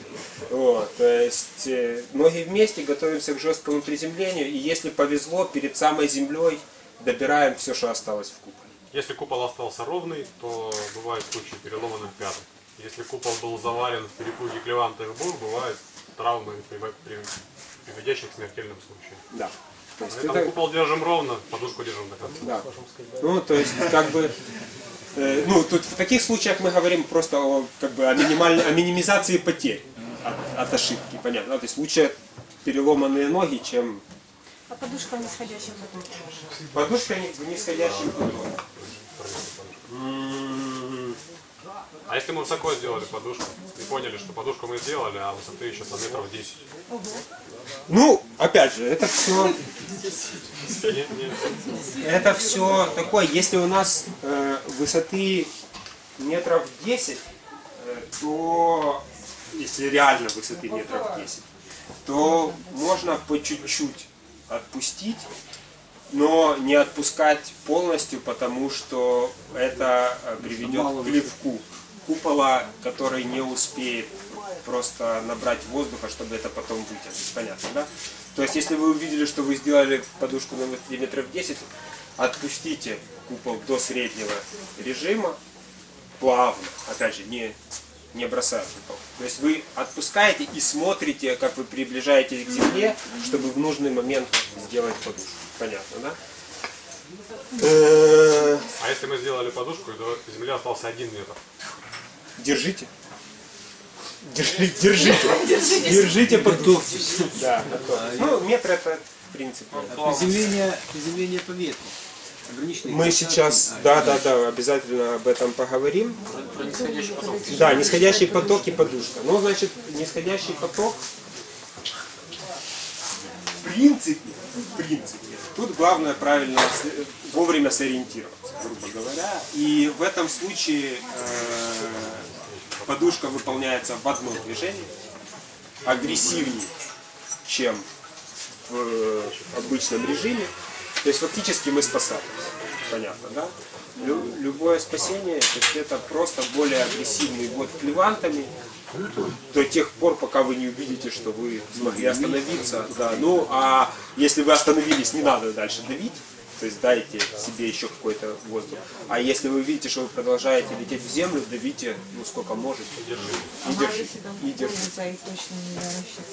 Вот, то есть э, ноги вместе, готовимся к жесткому приземлению, и если повезло, перед самой землей добираем все, что осталось в куполе. Если купол остался ровный, то бывают случаи переломанных пяток. Если купол был завален в перепуге в бур, бывают травмы, приво- при- приводящие к смертельным случаям. Да. То есть Поэтому это- купол держим ровно, подушку держим до конца. Да. Ну, то есть, как бы, э, ну, тут в таких случаях мы говорим просто о, как бы, о, минимальной, о минимизации потерь от, от ошибки, понятно. да? То есть лучше переломанные ноги, чем А подушка в нисходящем потоке. подушка не- в нисходящем потоке. А если мы высоко сделали подушку и поняли, что подушку мы сделали, а высоты еще там метров 10? Ну, опять же, это все, это все такое. Если у нас э, высоты метров 10, э, то если реально высоты метров 10, то можно по чуть-чуть отпустить, но не отпускать полностью, потому что это э, приведет к плевку купола, который не успеет просто набрать воздуха, чтобы это потом вытянуть. Понятно, да? То есть, если вы увидели, что вы сделали подушку на миллиметров 10, отпустите купол до среднего режима, плавно, опять же, не, не бросая купол. То есть вы отпускаете и смотрите, как вы приближаетесь к земле, чтобы в нужный момент сделать подушку. Понятно, да? А если мы сделали подушку, и до земли остался один метр? Держите. Держи- Держите. Держите подушку. Да. Ну, метр это, в принципе. Приземление, приземление по ветру. Мы сейчас, да, да, да, обязательно об этом поговорим. Про нисходящий поток. Да, нисходящий поток и подушка. Ну, значит, нисходящий поток, в принципе, в принципе, тут главное правильно вовремя сориентироваться, грубо говоря. И в этом случае э, подушка выполняется в одном движении, агрессивнее, чем в э, обычном режиме. То есть фактически мы спасаемся. Понятно, да? Лю- любое спасение, то есть это просто более агрессивный год клевантами до тех пор, пока вы не увидите, что вы смогли остановиться. Да. Ну, а если вы остановились, не надо дальше давить. То есть дайте себе еще какой-то воздух. А если вы видите, что вы продолжаете лететь в землю, давите, ну сколько можете. И держите. И держите. И рассчитать.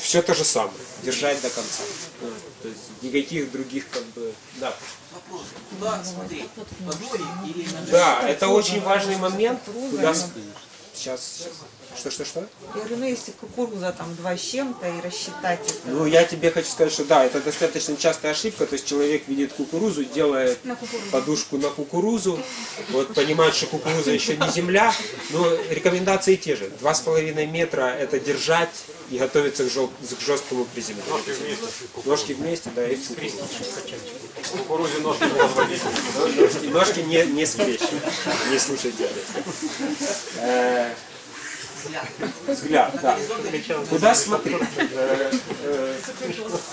Все то же самое. Держать до конца. Да. То есть никаких других как бы. Да. Вопрос, куда смотреть? Доре или на Да, это очень важный момент. Куда... Сейчас, сейчас. Что, что, что? Я говорю, ну если кукуруза там два с чем-то и рассчитать это. Ну, я тебе хочу сказать, что да, это достаточно частая ошибка. То есть человек видит кукурузу, делает На кукурузу. подушку на кукурузу, вот понимает, что кукуруза еще не земля, но рекомендации те же. Два с половиной метра это держать и готовиться к, жел- к жесткому приземлению. Ножки вместе. Ножки вместе, да, и в кукурузу. В кукурузе ножки. Ножки, ножки не, не скрещивать, не слушайте. Э, Взгляд, да. Куда смотреть? Э, э,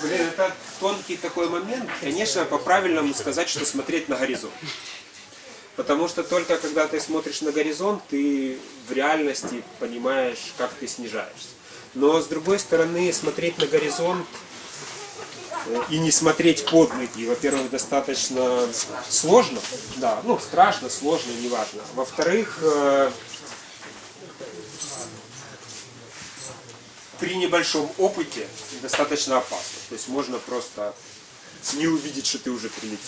Блин, это тонкий такой момент. Конечно, по-правильному сказать, что смотреть на горизонт. Потому что только когда ты смотришь на горизонт, ты в реальности понимаешь, как ты снижаешься. Но с другой стороны, смотреть на горизонт э, и не смотреть под ноги, во-первых, достаточно сложно, да, ну, страшно, сложно, неважно. Во-вторых, э, при небольшом опыте достаточно опасно. То есть можно просто не увидеть, что ты уже прилетел.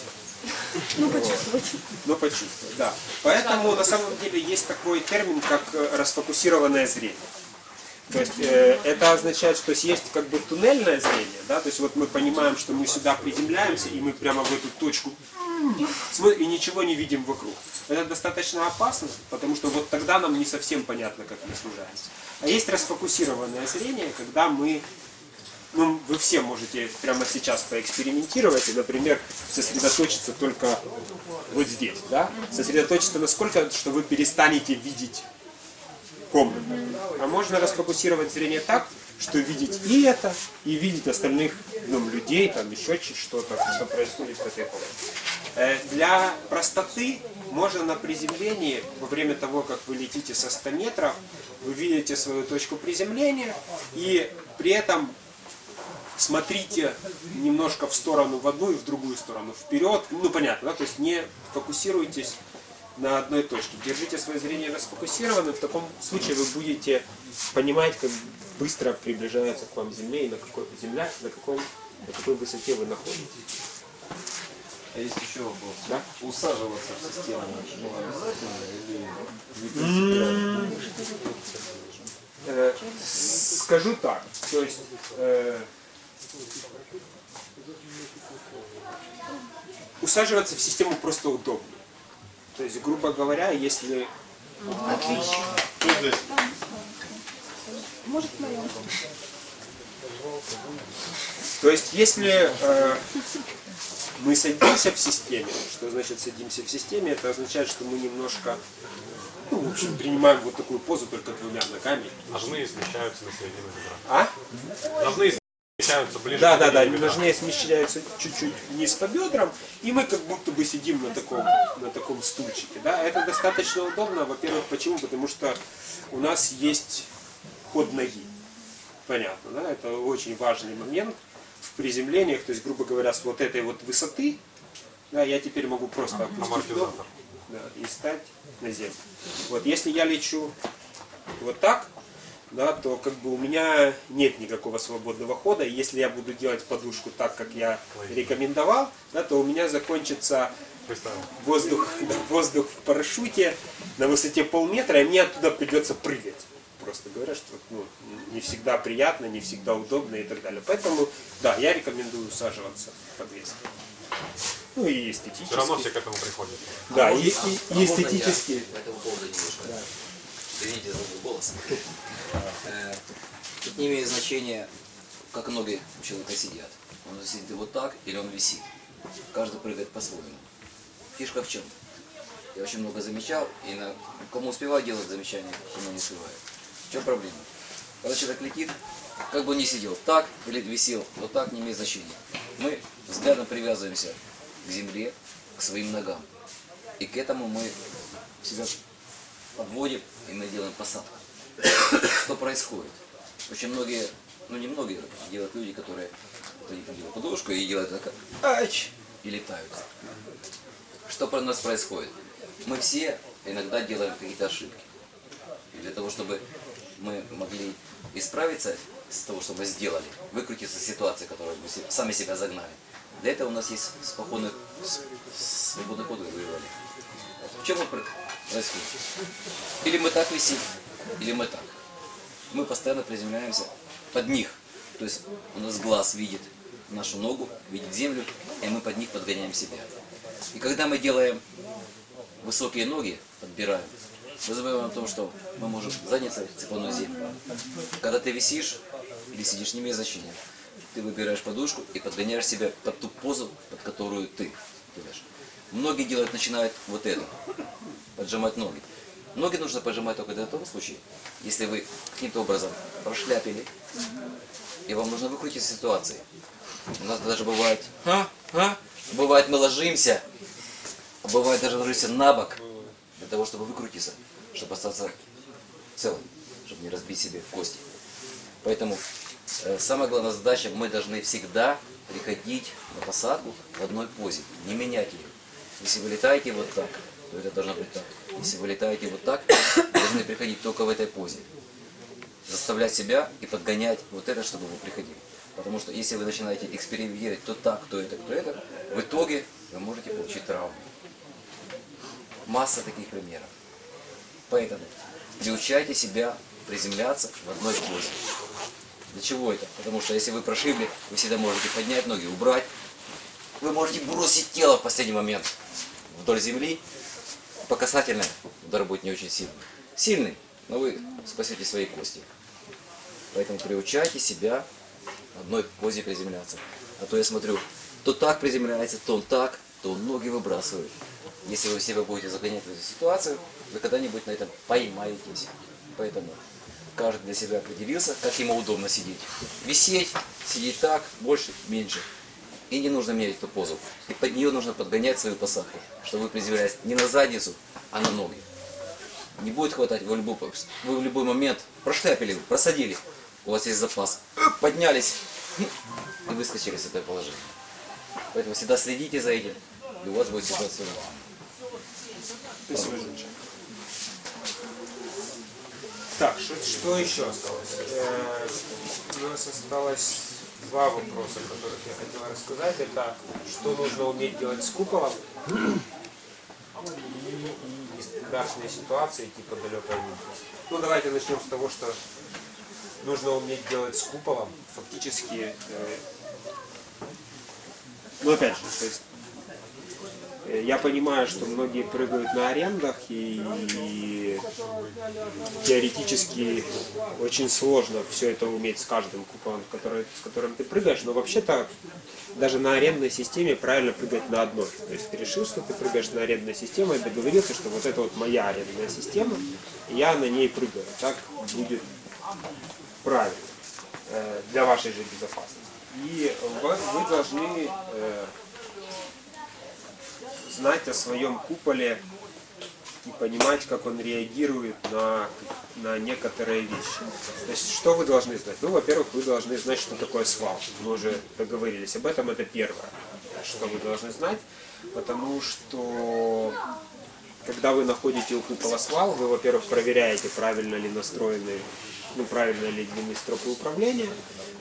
Ну, почувствовать. Но почувствовать, да. Поэтому на самом деле есть такой термин, как э, расфокусированное зрение. То есть э, это означает, что есть как бы туннельное зрение, да, то есть вот мы понимаем, что мы сюда приземляемся, и мы прямо в эту точку и ничего не видим вокруг. Это достаточно опасно, потому что вот тогда нам не совсем понятно, как мы снижаемся. А есть расфокусированное зрение, когда мы ну, вы все можете прямо сейчас поэкспериментировать и, например, сосредоточиться только вот здесь, да? Сосредоточиться насколько, что вы перестанете видеть комнату. А можно расфокусировать зрение так, что видеть и это, и видеть остальных ну, людей, там еще что-то, что происходит в этой комнате. Э, Для простоты можно на приземлении, во время того, как вы летите со 100 метров, вы видите свою точку приземления, и при этом смотрите немножко в сторону в одну и в другую сторону, вперед, ну понятно, да, то есть не фокусируйтесь на одной точке. Держите свое зрение расфокусированным, в таком случае вы будете понимать, как быстро приближается к вам Земля и на какой Земля, на, каком, на какой высоте вы находитесь. А есть еще вопрос. Да? Усаживаться в систему обязательно или скажу так, то есть э, усаживаться в систему просто удобно. То есть, грубо говоря, если Может, моем. То есть, если э, мы садимся в системе, что значит садимся в системе, это означает, что мы немножко Ну, в общем, принимаем вот такую позу только двумя ногами. Ножные смещаются на середину бедра. А? Смещаются ближе Да, да, да, ножнее смещаются чуть-чуть вниз по бедрам, и мы как будто бы сидим на таком, на таком стульчике. Да? Это достаточно удобно, во-первых, почему? Потому что у нас есть ход ноги. Понятно, да? Это очень важный момент в приземлениях, то есть, грубо говоря, с вот этой вот высоты, да, я теперь могу просто опустить ногу да, и стать на землю. Вот если я лечу вот так, да, то как бы у меня нет никакого свободного хода. И если я буду делать подушку так, как я рекомендовал, да, то у меня закончится воздух, [LAUGHS] да, воздух в парашюте на высоте полметра, и мне оттуда придется прыгать. Просто говоря, что ну, не всегда приятно, не всегда удобно и так далее. Поэтому, да, я рекомендую усаживаться в подвеске. Ну и эстетически. Все равно все к этому приходят. Да, и, и- и А я эстетически. по этому поводу немножко? Извините за мой голос. Э, Тут не имеет значения, как ноги у человека сидят. Он сидит вот так или он висит. Каждый прыгает по-своему. Фишка в чем? Я очень много замечал, и на кому успеваю делать замечания, кому не успеваю. В чем проблема? Когда человек летит, как бы он ни сидел так или висел, вот так не имеет значения. Мы взглядом привязываемся к земле, к своим ногам. И к этому мы себя подводим, и мы делаем посадку. Что происходит? Очень многие, ну не многие, делают люди, которые делают подушку и делают так, ач, и летают. Что про нас происходит? Мы все иногда делаем какие-то ошибки. И для того, чтобы мы могли исправиться с того, что мы сделали, выкрутиться из ситуации, которую мы сами себя загнали. Для этого у нас есть спокойный, свободный ход выбрали. В чем он про- происходит? Или мы так висим, или мы так. Мы постоянно приземляемся под них. То есть у нас глаз видит нашу ногу, видит землю, и мы под них подгоняем себя. И когда мы делаем высокие ноги, подбираем, мы забываем о том, что мы можем задницей цепануть землю. Когда ты висишь или сидишь, не имеет значения. Ты выбираешь подушку и подгоняешь себя под ту позу, под которую ты делаешь. Многие делают, начинают вот это, поджимать ноги. Ноги нужно поджимать только для того случая, если вы каким-то образом прошляпили, и вам нужно выкрутить из ситуации. У нас даже бывает, а, а, бывает мы ложимся, а бывает даже ложимся на бок, для того, чтобы выкрутиться, чтобы остаться целым, чтобы не разбить себе кости. Поэтому э, самая главная задача, мы должны всегда приходить на посадку в одной позе, не менять ее. Если вы летаете вот так, то это должно быть так. Если вы летаете вот так, вы должны приходить только в этой позе. Заставлять себя и подгонять вот это, чтобы вы приходили. Потому что если вы начинаете экспериментировать то так, то это, то это, в итоге вы можете получить травму. Масса таких примеров. Поэтому приучайте себя приземляться в одной позе. Для чего это? Потому что если вы прошибли, вы всегда можете поднять ноги, убрать. Вы можете бросить тело в последний момент вдоль земли. По касательной удар будет не очень сильный. Сильный, но вы спасете свои кости. Поэтому приучайте себя одной позе приземляться. А то я смотрю, то так приземляется, то он так, то он ноги выбрасывает. Если вы себя будете загонять в эту ситуацию, вы когда-нибудь на этом поймаетесь. Поэтому каждый для себя определился, как ему удобно сидеть. Висеть, сидеть так, больше, меньше. И не нужно менять эту позу. И под нее нужно подгонять свою посадку, чтобы вы приземлялись не на задницу, а на ноги. Не будет хватать, вы в любой, вы в любой момент прошляпили, просадили, у вас есть запас, Оп, поднялись и выскочили с этого положения. Поэтому всегда следите за этим, и у вас будет нормально. Спасибо. Так, что, что еще осталось? Э, у нас осталось два вопроса, о которых я хотел рассказать. Это что нужно уметь делать с куполом и, нестандартные ситуации типа далекой видимости. Ну давайте начнем с того, что нужно уметь делать с куполом. Фактически, э, ну опять же, то есть Я понимаю, что многие прыгают на арендах и, теоретически очень сложно все это уметь с каждым куполом, который, с которым ты прыгаешь, но вообще-то даже на арендной системе правильно прыгать на одной. То есть ты решил, что ты прыгаешь на арендной системе, и договорился, что вот это вот моя арендная система, я на ней прыгаю. Так будет правильно э, для вашей же безопасности. И вы, вы должны э, знать о своем куполе и понимать, как он реагирует на, на некоторые вещи. То есть, что вы должны знать? Ну, во-первых, вы должны знать, что такое свал. Мы уже договорились об этом, это первое, что вы должны знать, потому что когда вы находите у купола свал, вы, во-первых, проверяете, правильно ли настроены, ну, правильно ли длины стропы управления.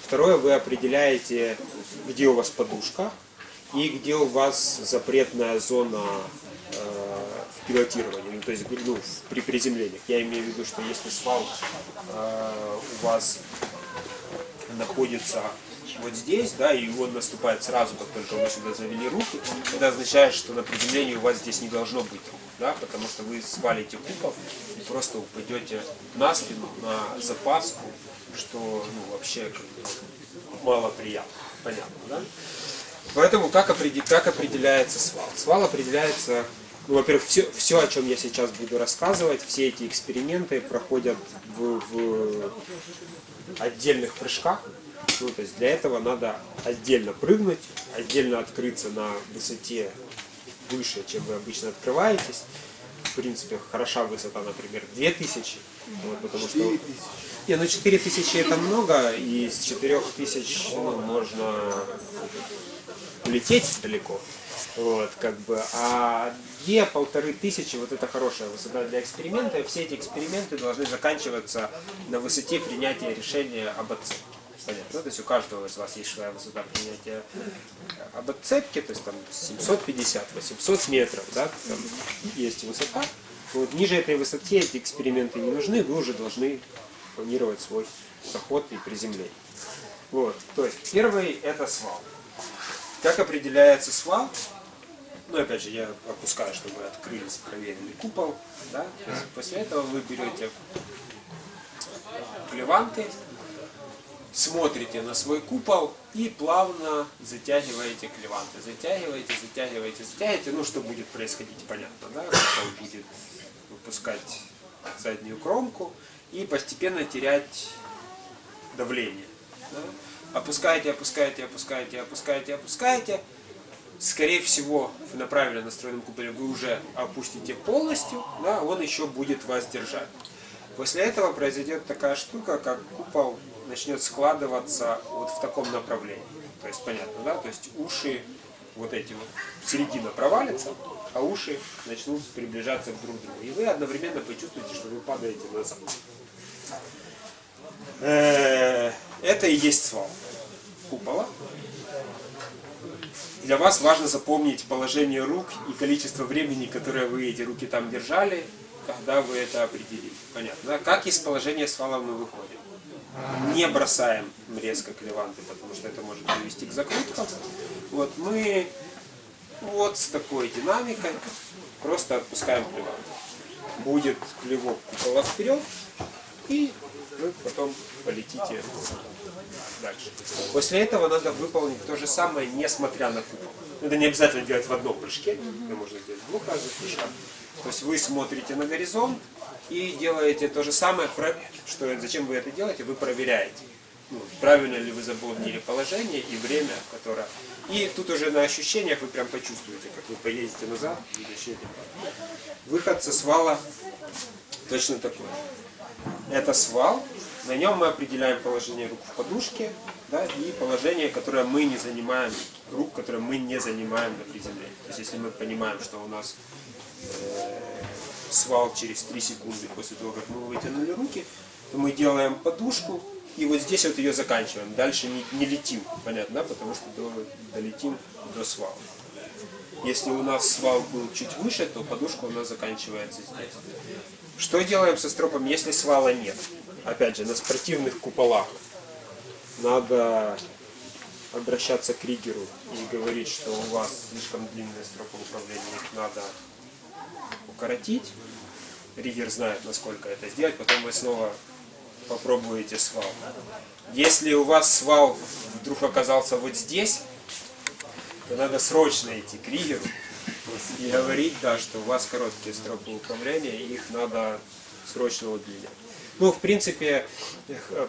Второе, вы определяете, где у вас подушка и где у вас запретная зона э, в пилотировании, ну, то есть ну, при приземлениях. Я имею в виду, что если свал э, у вас находится вот здесь, да, и он наступает сразу, как только вы сюда завели руки, это означает, что на приземлении у вас здесь не должно быть, да, потому что вы свалите купол и просто упадете на спину, на запаску, что ну, вообще как бы, мало приятно, понятно, да? Поэтому как, определ- как определяется свал? Свал определяется, ну, во-первых, все, все, о чем я сейчас буду рассказывать, все эти эксперименты проходят в, в отдельных прыжках. Ну, то есть для этого надо отдельно прыгнуть, отдельно открыться на высоте выше, чем вы обычно открываетесь. В принципе, хороша высота, например, 2000. Вот, потому что... Не, ну 4000 это много, и с 4000 ну, можно улететь далеко. Вот, как бы, а две, полторы тысячи, вот это хорошая высота для эксперимента, все эти эксперименты должны заканчиваться на высоте принятия решения об отцепке. Понятно? То есть у каждого из вас есть своя высота принятия об отцепке, то есть там 750-800 метров, да, там есть высота. Вот ниже этой высоте эти эксперименты не нужны, вы уже должны планировать свой заход и приземление. Вот, то есть первый это свал. Как определяется свал? Ну, опять же, я опускаю, чтобы открылись, проверили купол. Да? После этого вы берете клеванты, смотрите на свой купол и плавно затягиваете клеванты. Затягиваете, затягиваете, затягиваете. Ну, что будет происходить, понятно, да? Купол будет выпускать заднюю кромку и постепенно терять давление. да. Опускаете, опускаете, опускаете, опускаете, опускаете. Скорее всего, на правильно настроенном куполе вы уже опустите полностью, да, он еще будет вас держать. После этого произойдет такая штука, как купол начнет складываться вот в таком направлении. То есть понятно, да? То есть уши вот эти вот, середина провалится, а уши начнут приближаться к друг другу. И вы одновременно почувствуете, что вы падаете назад. Э, Это и есть свал купола. Для вас важно запомнить положение рук и количество времени, которое вы эти руки там держали, когда вы это определили. Понятно, да? Как из положения свала мы выходим? Не бросаем резко клеванты, потому что это может привести к закруткам. Вот мы вот с такой динамикой просто отпускаем клеванты. Будет клевок купола вперед, и вы потом полетите дальше. После этого надо выполнить то же самое, несмотря на купол. Это не обязательно делать в одном прыжке, это можно сделать в двух разных прыжках. То есть вы смотрите на горизонт и делаете то же самое, что зачем вы это делаете, вы проверяете. ну, правильно ли вы заполнили положение и время, которое... И тут уже на ощущениях вы прям почувствуете, как вы поедете назад. Выход со свала точно такой. Это свал, на нем мы определяем положение рук в подушке, да, и положение, которое мы не занимаем, рук, которые мы не занимаем на приземлении. То есть если мы понимаем, что у нас э, свал через 3 секунды после того, как мы вытянули руки, то мы делаем подушку, и вот здесь вот ее заканчиваем. Дальше не, не летим, понятно, потому что до- долетим до свала. Если у нас свал был чуть выше, то подушка у нас заканчивается здесь. Что делаем со стропом, если свала нет? Опять же, на спортивных куполах надо обращаться к ригеру и говорить, что у вас слишком длинная стропа управления, их надо укоротить. Ригер знает, насколько это сделать, потом вы снова попробуете свал. Если у вас свал вдруг оказался вот здесь, то надо срочно идти к Ригеру и говорить, да, что у вас короткие стропы управления, их надо срочно удлинять. Ну, в принципе,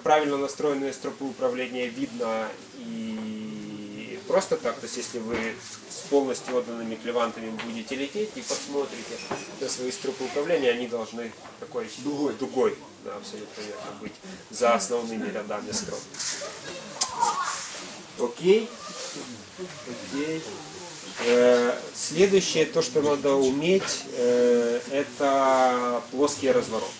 правильно настроенные стропы управления видно и просто так, то есть если вы с полностью отданными клевантами будете лететь и посмотрите на свои стропы управления, они должны такой дугой, дугой да, абсолютно верно, быть за основными рядами строп. Окей. Окей. Э, Следующее, то, что надо уметь, э, это плоские развороты.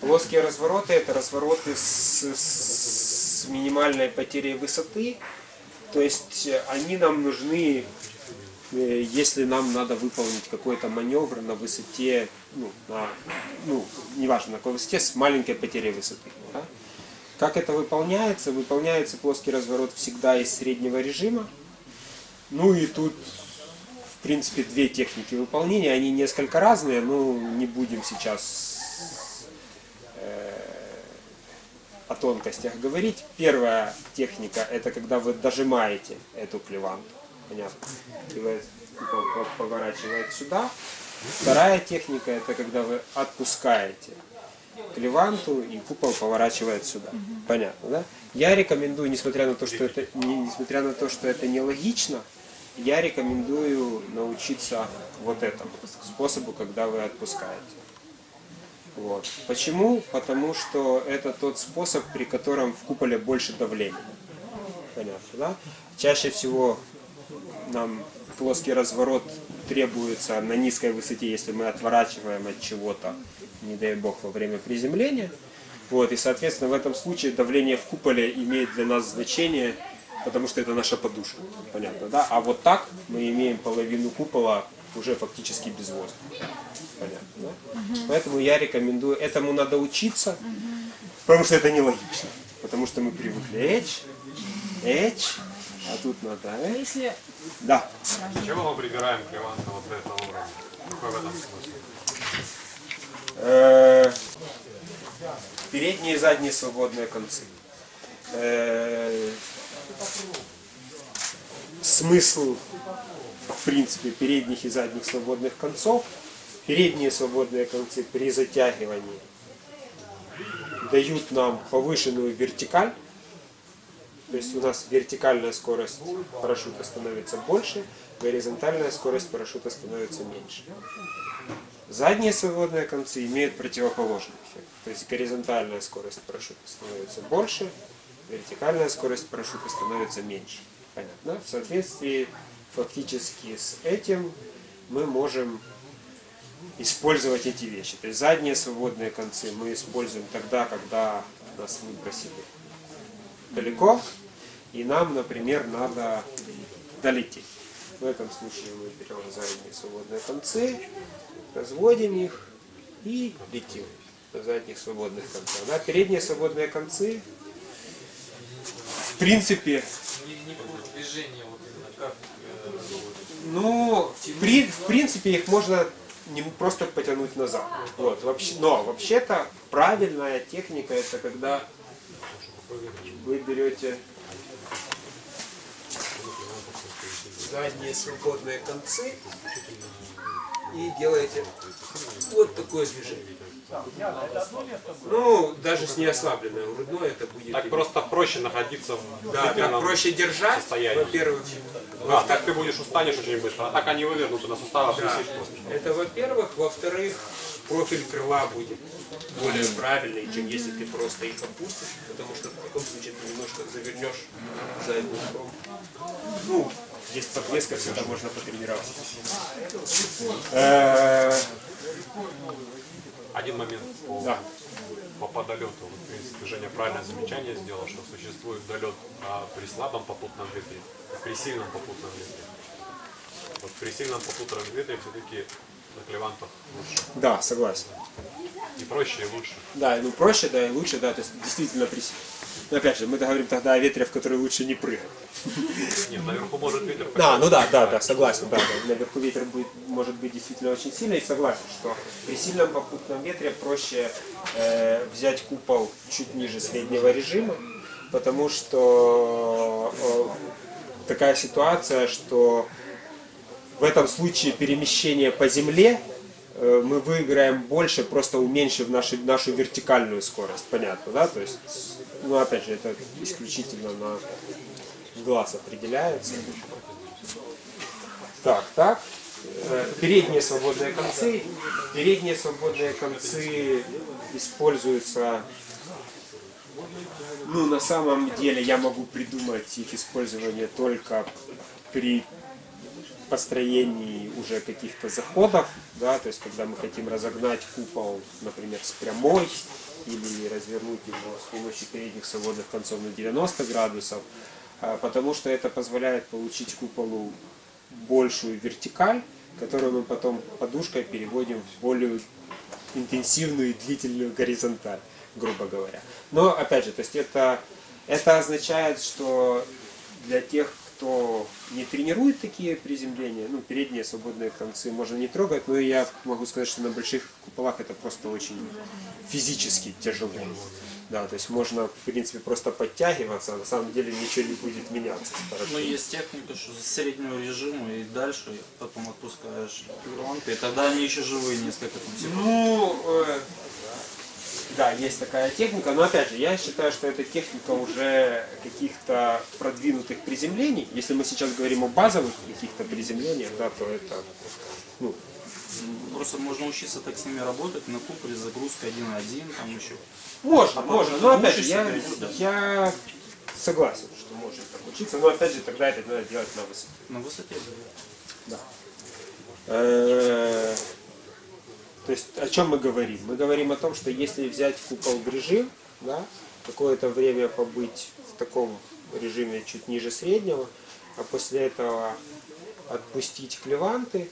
Плоские развороты это развороты с, с минимальной потерей высоты. То есть э, они нам нужны, э, если нам надо выполнить какой-то маневр на высоте, ну, на, ну, неважно на какой высоте, с маленькой потерей высоты. да. Как это выполняется? Выполняется плоский разворот всегда из среднего режима. Ну и тут, в принципе, две техники выполнения. Они несколько разные, но не будем сейчас э, о тонкостях говорить. Первая техника – это когда вы дожимаете эту клеванту. Понятно? И вы купол по- поворачивает сюда. Вторая техника – это когда вы отпускаете клеванту и купол поворачивает сюда. Понятно, да? Я рекомендую, несмотря на то, что это не, несмотря на то, что это нелогично, я рекомендую научиться вот этому способу, когда вы отпускаете. Вот. Почему? Потому что это тот способ, при котором в куполе больше давления. Понятно, да? Чаще всего нам плоский разворот требуется на низкой высоте, если мы отворачиваем от чего-то, не дай бог, во время приземления. Вот, и, соответственно, в этом случае давление в куполе имеет для нас значение, потому что это наша подушка. Понятно, да? А вот так мы имеем половину купола уже фактически без воздуха. Понятно, да? Поэтому я рекомендую, этому надо учиться, потому что это нелогично. Потому что мы привыкли эч, эч, а тут надо эч. Если Да. Зачем мы прибираем клеванты вот до этого уровня? Какой в этом смысл? Э, Передние и задние свободные концы. Э, Смысл, в принципе, передних и задних свободных концов. Передние свободные концы при затягивании дают нам повышенную вертикаль. То есть у нас вертикальная скорость парашюта становится больше, горизонтальная скорость парашюта становится меньше. Задние свободные концы имеют противоположный эффект. То есть горизонтальная скорость парашюта становится больше, вертикальная скорость парашюта становится меньше. Понятно? В соответствии фактически с этим мы можем использовать эти вещи. То есть задние свободные концы мы используем тогда, когда нас выбросили далеко, и нам, например, надо долететь. В этом случае мы берем задние свободные концы, разводим их и летим на задних свободных концах. Да, передние свободные концы, в принципе, Не, не по движению, вот именно как э, ну, в, при- в принципе, их можно не просто потянуть назад. Вот, вообще, но вообще-то правильная техника это когда вы берете задние свободные концы и делаете вот такое движение. Ну, даже с неослабленной грудной это будет... Так просто проще находиться в Да, так проще держать, во-первых. Да, так ты будешь устанешь очень быстро, а так они вывернуты на суставах Да. Это во-первых. Во-вторых, профиль крыла будет более правильный, чем если ты просто их опустишь, потому что в таком случае ты немножко завернешь заднюю сторону. Ну, есть подвеска, всегда можно потренироваться. Один момент по, Да. по подолету. Вот, в принципе, Женя правильное замечание сделал, что существует долет а, при слабом попутном ветре и при сильном попутном ветре. Вот при сильном попутном ветре все-таки на клевантах лучше. Да, согласен. И проще, и лучше. Да, ну проще, да, и лучше, да, то есть действительно при... Но опять же, мы говорим тогда о ветре, в который лучше не прыгать. Нет, наверху может ветер Да, ну да, да, да, согласен, да, да. Наверху ветер будет, может быть действительно очень сильный, и согласен, что при сильном попутном ветре проще э, взять купол чуть ниже среднего режима, потому что такая ситуация, что в этом случае перемещение по земле э, мы выиграем больше, просто уменьшив нашу, нашу вертикальную скорость. Понятно, да? То есть, ну опять же, это исключительно на глаз определяется. Так, так. Э, Передние свободные концы. Передние свободные концы используются ну, на самом деле я могу придумать их использование только при построении уже каких-то заходов, да, то есть когда мы хотим разогнать купол, например, с прямой, или развернуть его с помощью передних свободных концов на 90 градусов, а, потому что это позволяет получить куполу большую вертикаль, которую мы потом подушкой переводим в более интенсивную и длительную горизонталь, грубо говоря. Но, опять же, то есть это, это означает, что для тех, кто не тренирует такие приземления, ну, передние свободные концы можно не трогать, но я могу сказать, что на больших куполах это просто очень физически тяжело. Да, то есть можно, в принципе, просто подтягиваться, а на самом деле ничего не будет меняться. с Ну, есть техника, что с среднего режима и дальше потом отпускаешь лампы, и тогда они еще живые несколько там секунд. Ну, э, да, есть такая техника, но опять же, я считаю, что эта техника уже каких-то продвинутых приземлений. Если мы сейчас говорим о базовых каких-то приземлениях, да, то это, ну, Просто можно учиться так с ними работать, на куполе загрузка 1.1, там еще. можно, А можно, но опять же, я, да. я согласен, что можно так учиться, но опять же, тогда это надо делать на высоте. На высоте. Э, То есть о чем мы говорим? Мы говорим о том, что если взять купол в режим, да, какое-то время побыть в таком режиме чуть ниже среднего, а после этого отпустить клеванты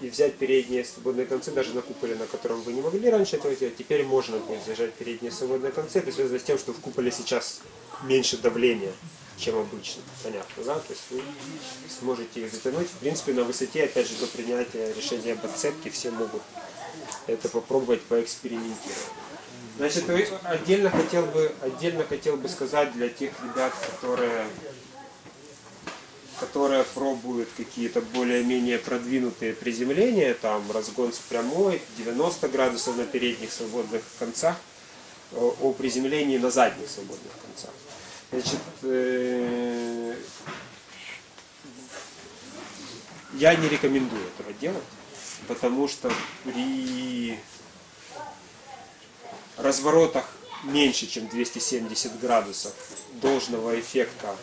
и взять передние свободные концы, даже на куполе, на котором вы не могли раньше этого делать, теперь можно будет зажать передние свободные концы. Это связано с тем, что в куполе сейчас меньше давления, чем обычно. Понятно, да? То есть вы сможете их затянуть. В принципе, на высоте, опять же, до принятия решения об отцепке все могут это попробовать поэкспериментировать. Значит, вы- отдельно хотел бы, отдельно хотел бы сказать для тех ребят, которые, которые пробуют какие-то более-менее продвинутые приземления, там разгон с прямой, 90 градусов на передних свободных концах, о приземлении на задних свободных концах. Значит, э, я не рекомендую этого делать, потому что при разворотах меньше, чем 270 градусов должного эффекта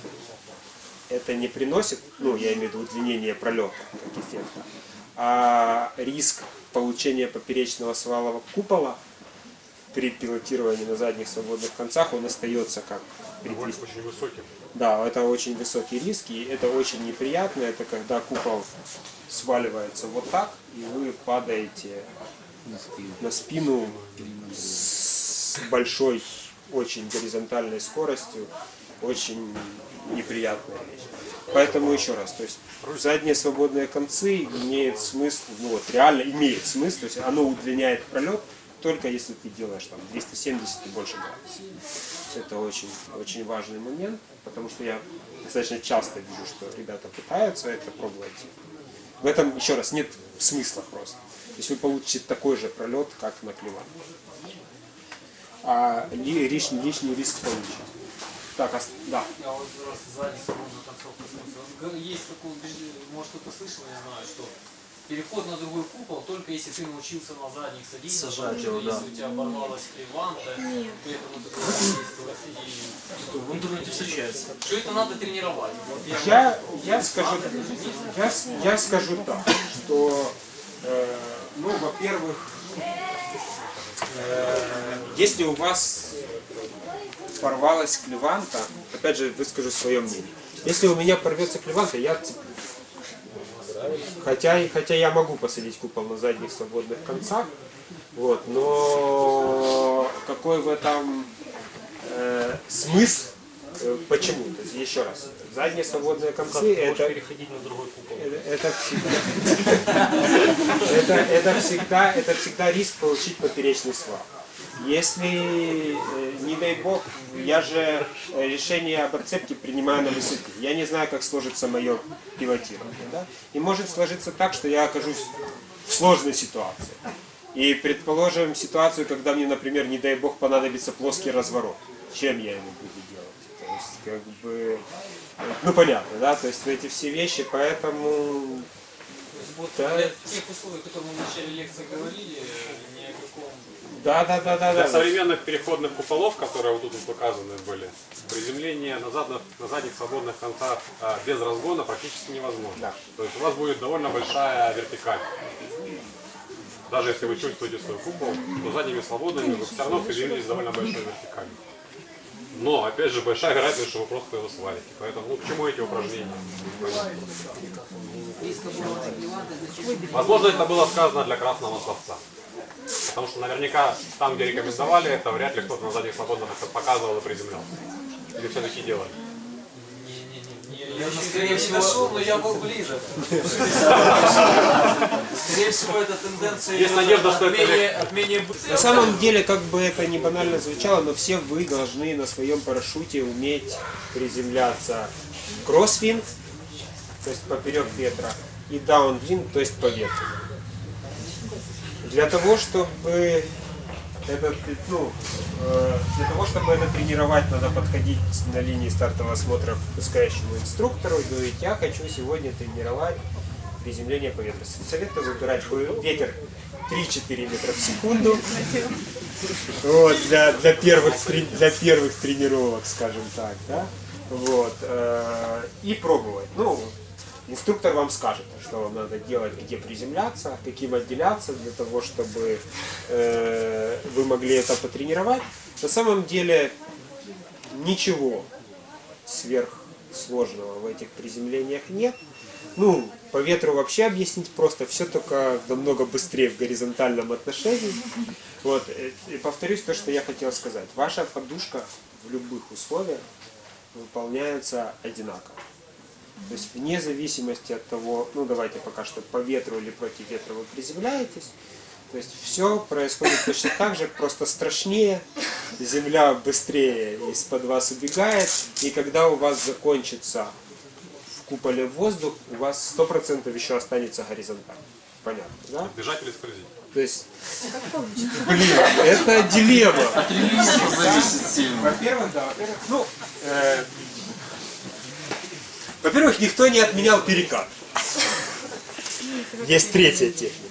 это не приносит, ну, я имею в виду удлинение пролета как эффекта, а риск получения поперечного свалового купола при пилотировании на задних свободных концах, он остается как при Довольно 200 очень высоким. да, это очень высокий риск, и это очень неприятно. Это когда купол сваливается вот так, и вы падаете на спину с большой, очень горизонтальной скоростью. Очень неприятная вещь. Поэтому еще раз, то есть задние свободные концы имеет смысл, ну вот реально имеет смысл, то есть оно удлиняет пролет только если ты делаешь там 270 и больше градусов. Это очень, очень важный момент, потому что я достаточно часто вижу, что ребята пытаются это пробовать. В этом, еще раз, нет смысла просто. То есть вы получите такой же пролет, как на клеван. А ли- лишний, лишний риск получите. Так, ос- да. Я вот раз сзади Есть такое убеждение, может кто-то слышал, я знаю, что переход на другой купол только если ты научился на задних садиться, Сажать его, да. если у тебя оборвалась криванта, поэтому ты должен В интернете встречается. что это надо тренировать. Вот я, Я, я, скажу, я, я скажу так, что, э, ну, во-первых, э, если у вас порвалась клеванта, опять же, выскажу свое мнение. Если у меня порвется клеванта, я отцеплю. Хотя, хотя я могу посадить купол на задних свободных концах, вот, но какой в этом э, смысл? Э, Почему? То есть, еще раз, задние свободные концы это, переходить на другой купол. это, это всегда, [LAUGHS] это, это всегда, это всегда риск получить поперечный свал. Если, э, не дай бог, я же э, решение об отцепке принимаю на высоте. Я не знаю, как сложится мое пилотирование. Да? И может сложиться так, что я окажусь в сложной ситуации. И предположим ситуацию, когда мне, например, не дай бог, понадобится плоский разворот. Чем я его буду делать? То есть, как бы, ну понятно, да, то есть эти все вещи, поэтому Вот Да. тех условий, о которых мы в начале лекции говорили, каком да, да, да, да, Для да. современных переходных куполов, которые вот тут показаны были, приземление на, задних, на задних свободных концах а, без разгона практически невозможно. Да. То есть у вас будет довольно большая вертикаль. Даже если вы чувствуете свой купол, то задними свободными вы все равно приземлились довольно большой вертикалью. Но, опять же, большая вероятность, что вы просто его свалите. Поэтому, ну, к чему эти упражнения? Возможно, это было сказано для красного словца. Потому что наверняка там, где рекомендовали это, вряд ли кто-то на задних свободных показывал и приземлял. Или все-таки делали. Я скорее всего дошел, но я был близок. Скорее всего, эта тенденция Есть надежда, что это менее. На самом деле, как бы это не банально звучало, но все вы должны на своем парашюте уметь приземляться crosswind, то есть поперек ветра, и downwind, то есть по ветру. Для того, чтобы это, ну, э, для того, чтобы это тренировать, надо подходить на линии стартового осмотра к выпускающему инструктору и говорить, я хочу сегодня тренировать приземление по ветру. Советую выбирать вы- ветер 3-4 метра в секунду. Вот, для, для, первых, для первых тренировок, скажем так, да? Вот, э, и пробовать. Ну, инструктор вам скажет, что вам надо делать, где приземляться, каким отделяться, для того, чтобы э, вы могли это потренировать. На самом деле ничего сверхсложного в этих приземлениях нет. Ну, по ветру вообще объяснить просто, все только намного быстрее в горизонтальном отношении. Вот, э, и повторюсь то, что я хотел сказать. Ваша подушка в любых условиях выполняется одинаково. То есть вне зависимости от того, ну давайте пока что по ветру или против ветра вы приземляетесь, то есть все происходит точно так же, просто страшнее, земля быстрее из-под вас убегает, и когда у вас закончится в куполе воздух, у вас 100% еще останется горизонтально. Понятно, да? Бежать или скользить? То есть, блин, это дилемма. зависит сильно. Во-первых, да, во-первых, ну, э, во-первых, никто не отменял перекат. Есть третья техника.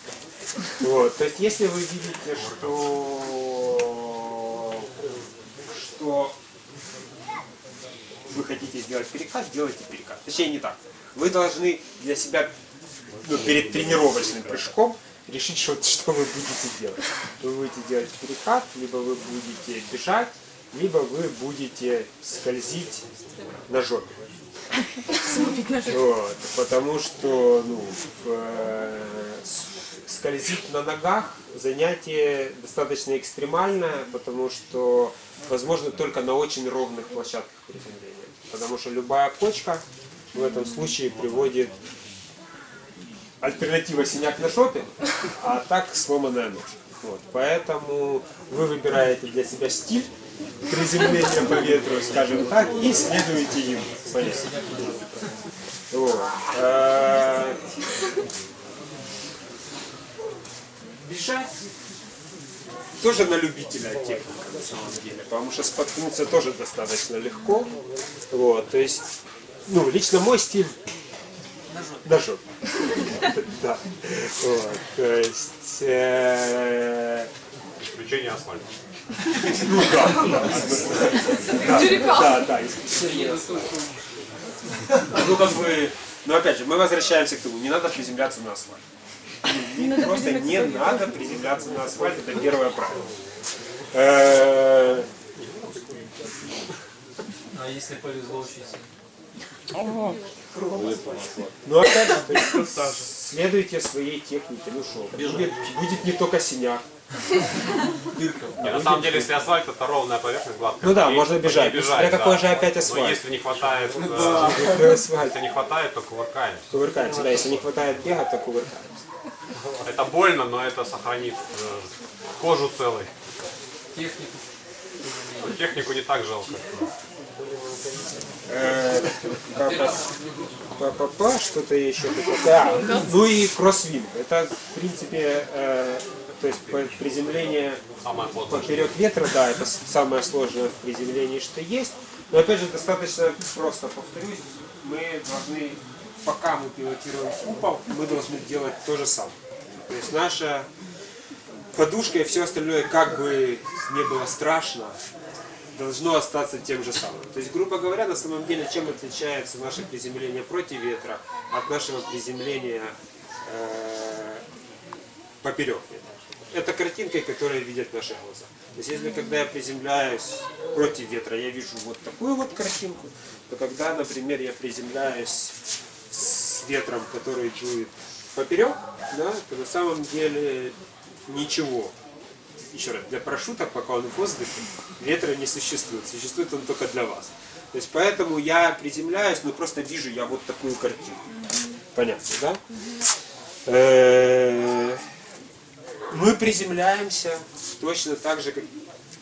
Вот, то есть, если вы видите, что, что вы хотите сделать перекат, делайте перекат. Точнее, не так. Вы должны для себя ну, перед тренировочным прыжком решить, что, что вы будете делать. Вы будете делать перекат, либо вы будете бежать, либо вы будете скользить на жопе. Вот, потому что ну, э, скользить на ногах занятие достаточно экстремальное, потому что возможно только на очень ровных площадках приземления. Потому что любая кочка в этом случае приводит альтернатива синяк на жопе, а так сломанная ножка. Вот. Поэтому вы выбираете для себя стиль приземления по ветру, скажем так, и. Понятно. Вот. Э, Бежать тоже на любителя техника на самом деле, потому что споткнуться тоже достаточно легко. Вот, то есть, ну, лично мой стиль на жопе. [LAUGHS] Да. Вот, то есть, э, Исключение асфальта. Ну да, да, да, да. Ну как бы, но опять же, мы возвращаемся к тому, не надо приземляться на асфальт. Просто не надо приземляться на асфальт, это первое правило. Э, А если повезло очень сильно? Ну опять же, следуйте своей технике, ну что, будет не только синяк. На самом деле, если асфальт это ровная поверхность, гладкая. Ну да, можно бежать. Смотря какой же опять Но асфальт. если не хватает, э, Какой [LAUGHS] асфальт? если не хватает, то кувыркаем. Кувыркаемся, да, если не хватает бега, то кувыркаемся. Это больно, но это сохранит э, кожу целой. технику. Но технику не так жалко. Э, что-то еще. Да. Ну и кроссвинг. Это, в принципе, э, то есть приземление поперек ветра, да, это самое сложное в приземлении, что есть. Но опять же, достаточно просто повторюсь, мы должны, пока мы пилотируем купол, мы должны делать то же самое. То есть наша подушка и все остальное, как бы не было страшно, должно остаться тем же самым. То есть, грубо говоря, на самом деле, чем отличается наше приземление против ветра от нашего приземления э, поперек ветра? Это картинка, которую видят наши глаза. То есть, если когда я приземляюсь против ветра, я вижу вот такую вот картинку, то когда, например, я приземляюсь с ветром, который дует поперек, да, то на самом деле ничего еще раз, для парашюта, пока он в воздухе, ветра не существует. Существует он только для вас. То есть поэтому я приземляюсь, но просто вижу я вот такую картину. Понятно, да? Мы приземляемся точно так же, как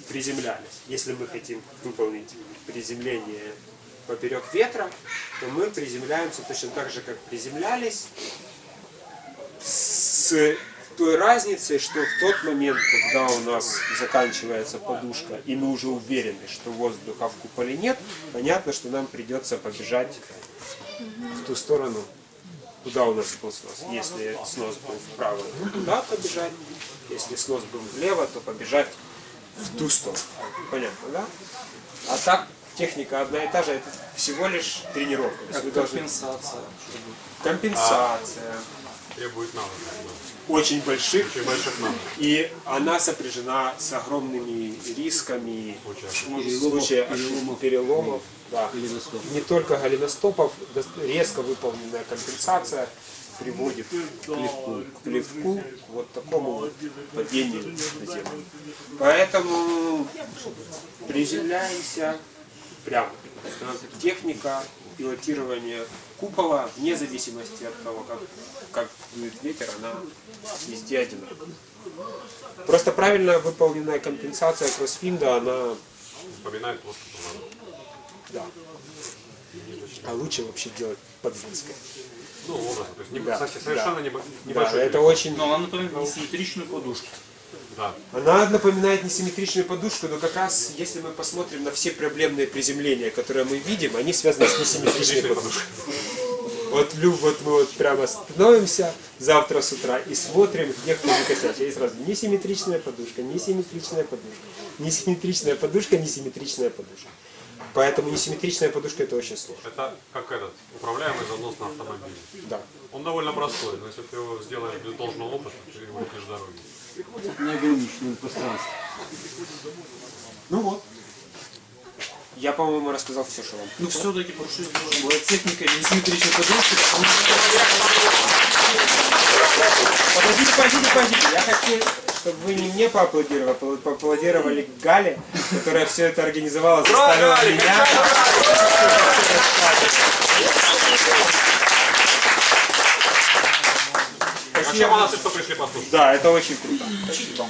приземлялись. Если мы хотим выполнить приземление поперек ветра, то мы приземляемся точно так же, как приземлялись, с той разницей, что в тот момент, когда у нас заканчивается подушка, и мы уже уверены, что воздуха в куполе нет, понятно, что нам придется побежать в ту сторону, куда у нас был снос. Если снос был вправо, то туда побежать. Если снос был влево, то побежать в ту сторону. Понятно, да? А так техника одна и та же, это всего лишь тренировка. Как вы должны- компенсация. Компенсация. Требует навыков. Очень больших. Очень больших навыков. И она сопряжена с огромными рисками в случае ошибок, переломов. Да. Не только голеностопов, резко выполненная компенсация приводит к плевку, к плевку, к вот такому вот падению на землю. Поэтому приземляемся прямо. Техника пилотирования купола, вне зависимости от того, как, как дует ветер, она везде одинаковая. Просто правильно выполненная компенсация кроссфинда, она Вспоминает просто надо. Да. А лучше вообще делать под близко. Ну, образно. То есть не, Да, совсем- совершенно да. небо- Да, небольшой это очень. Но она напоминает несимметричную подушку. Да. Она напоминает несимметричную подушку, но как раз если мы посмотрим на все проблемные приземления, которые мы видим, они связаны с несимметричной подушкой. Вот, вот мы вот прямо становимся завтра с утра и смотрим, где кто не косячит. И сразу несимметричная подушка, несимметричная подушка, несимметричная подушка, несимметричная подушка. Поэтому несимметричная подушка это очень сложно. Это как этот, управляемый занос на автомобиле. Да. Он довольно простой, но если ты его сделаешь без должного опыта, ты улетишь с дороги. Неограниченное пространство. Ну вот. Я, по-моему, рассказал все, что вам. Ну все-таки парашют должен быть техника потому что Подождите, подождите, подождите. Я хочу, чтобы вы не мне поаплодировали, а поаплодировали Гале, которая все это организовала, заставила меня. Вообще молодцы, что пришли послушать. Да, это очень круто. Спасибо.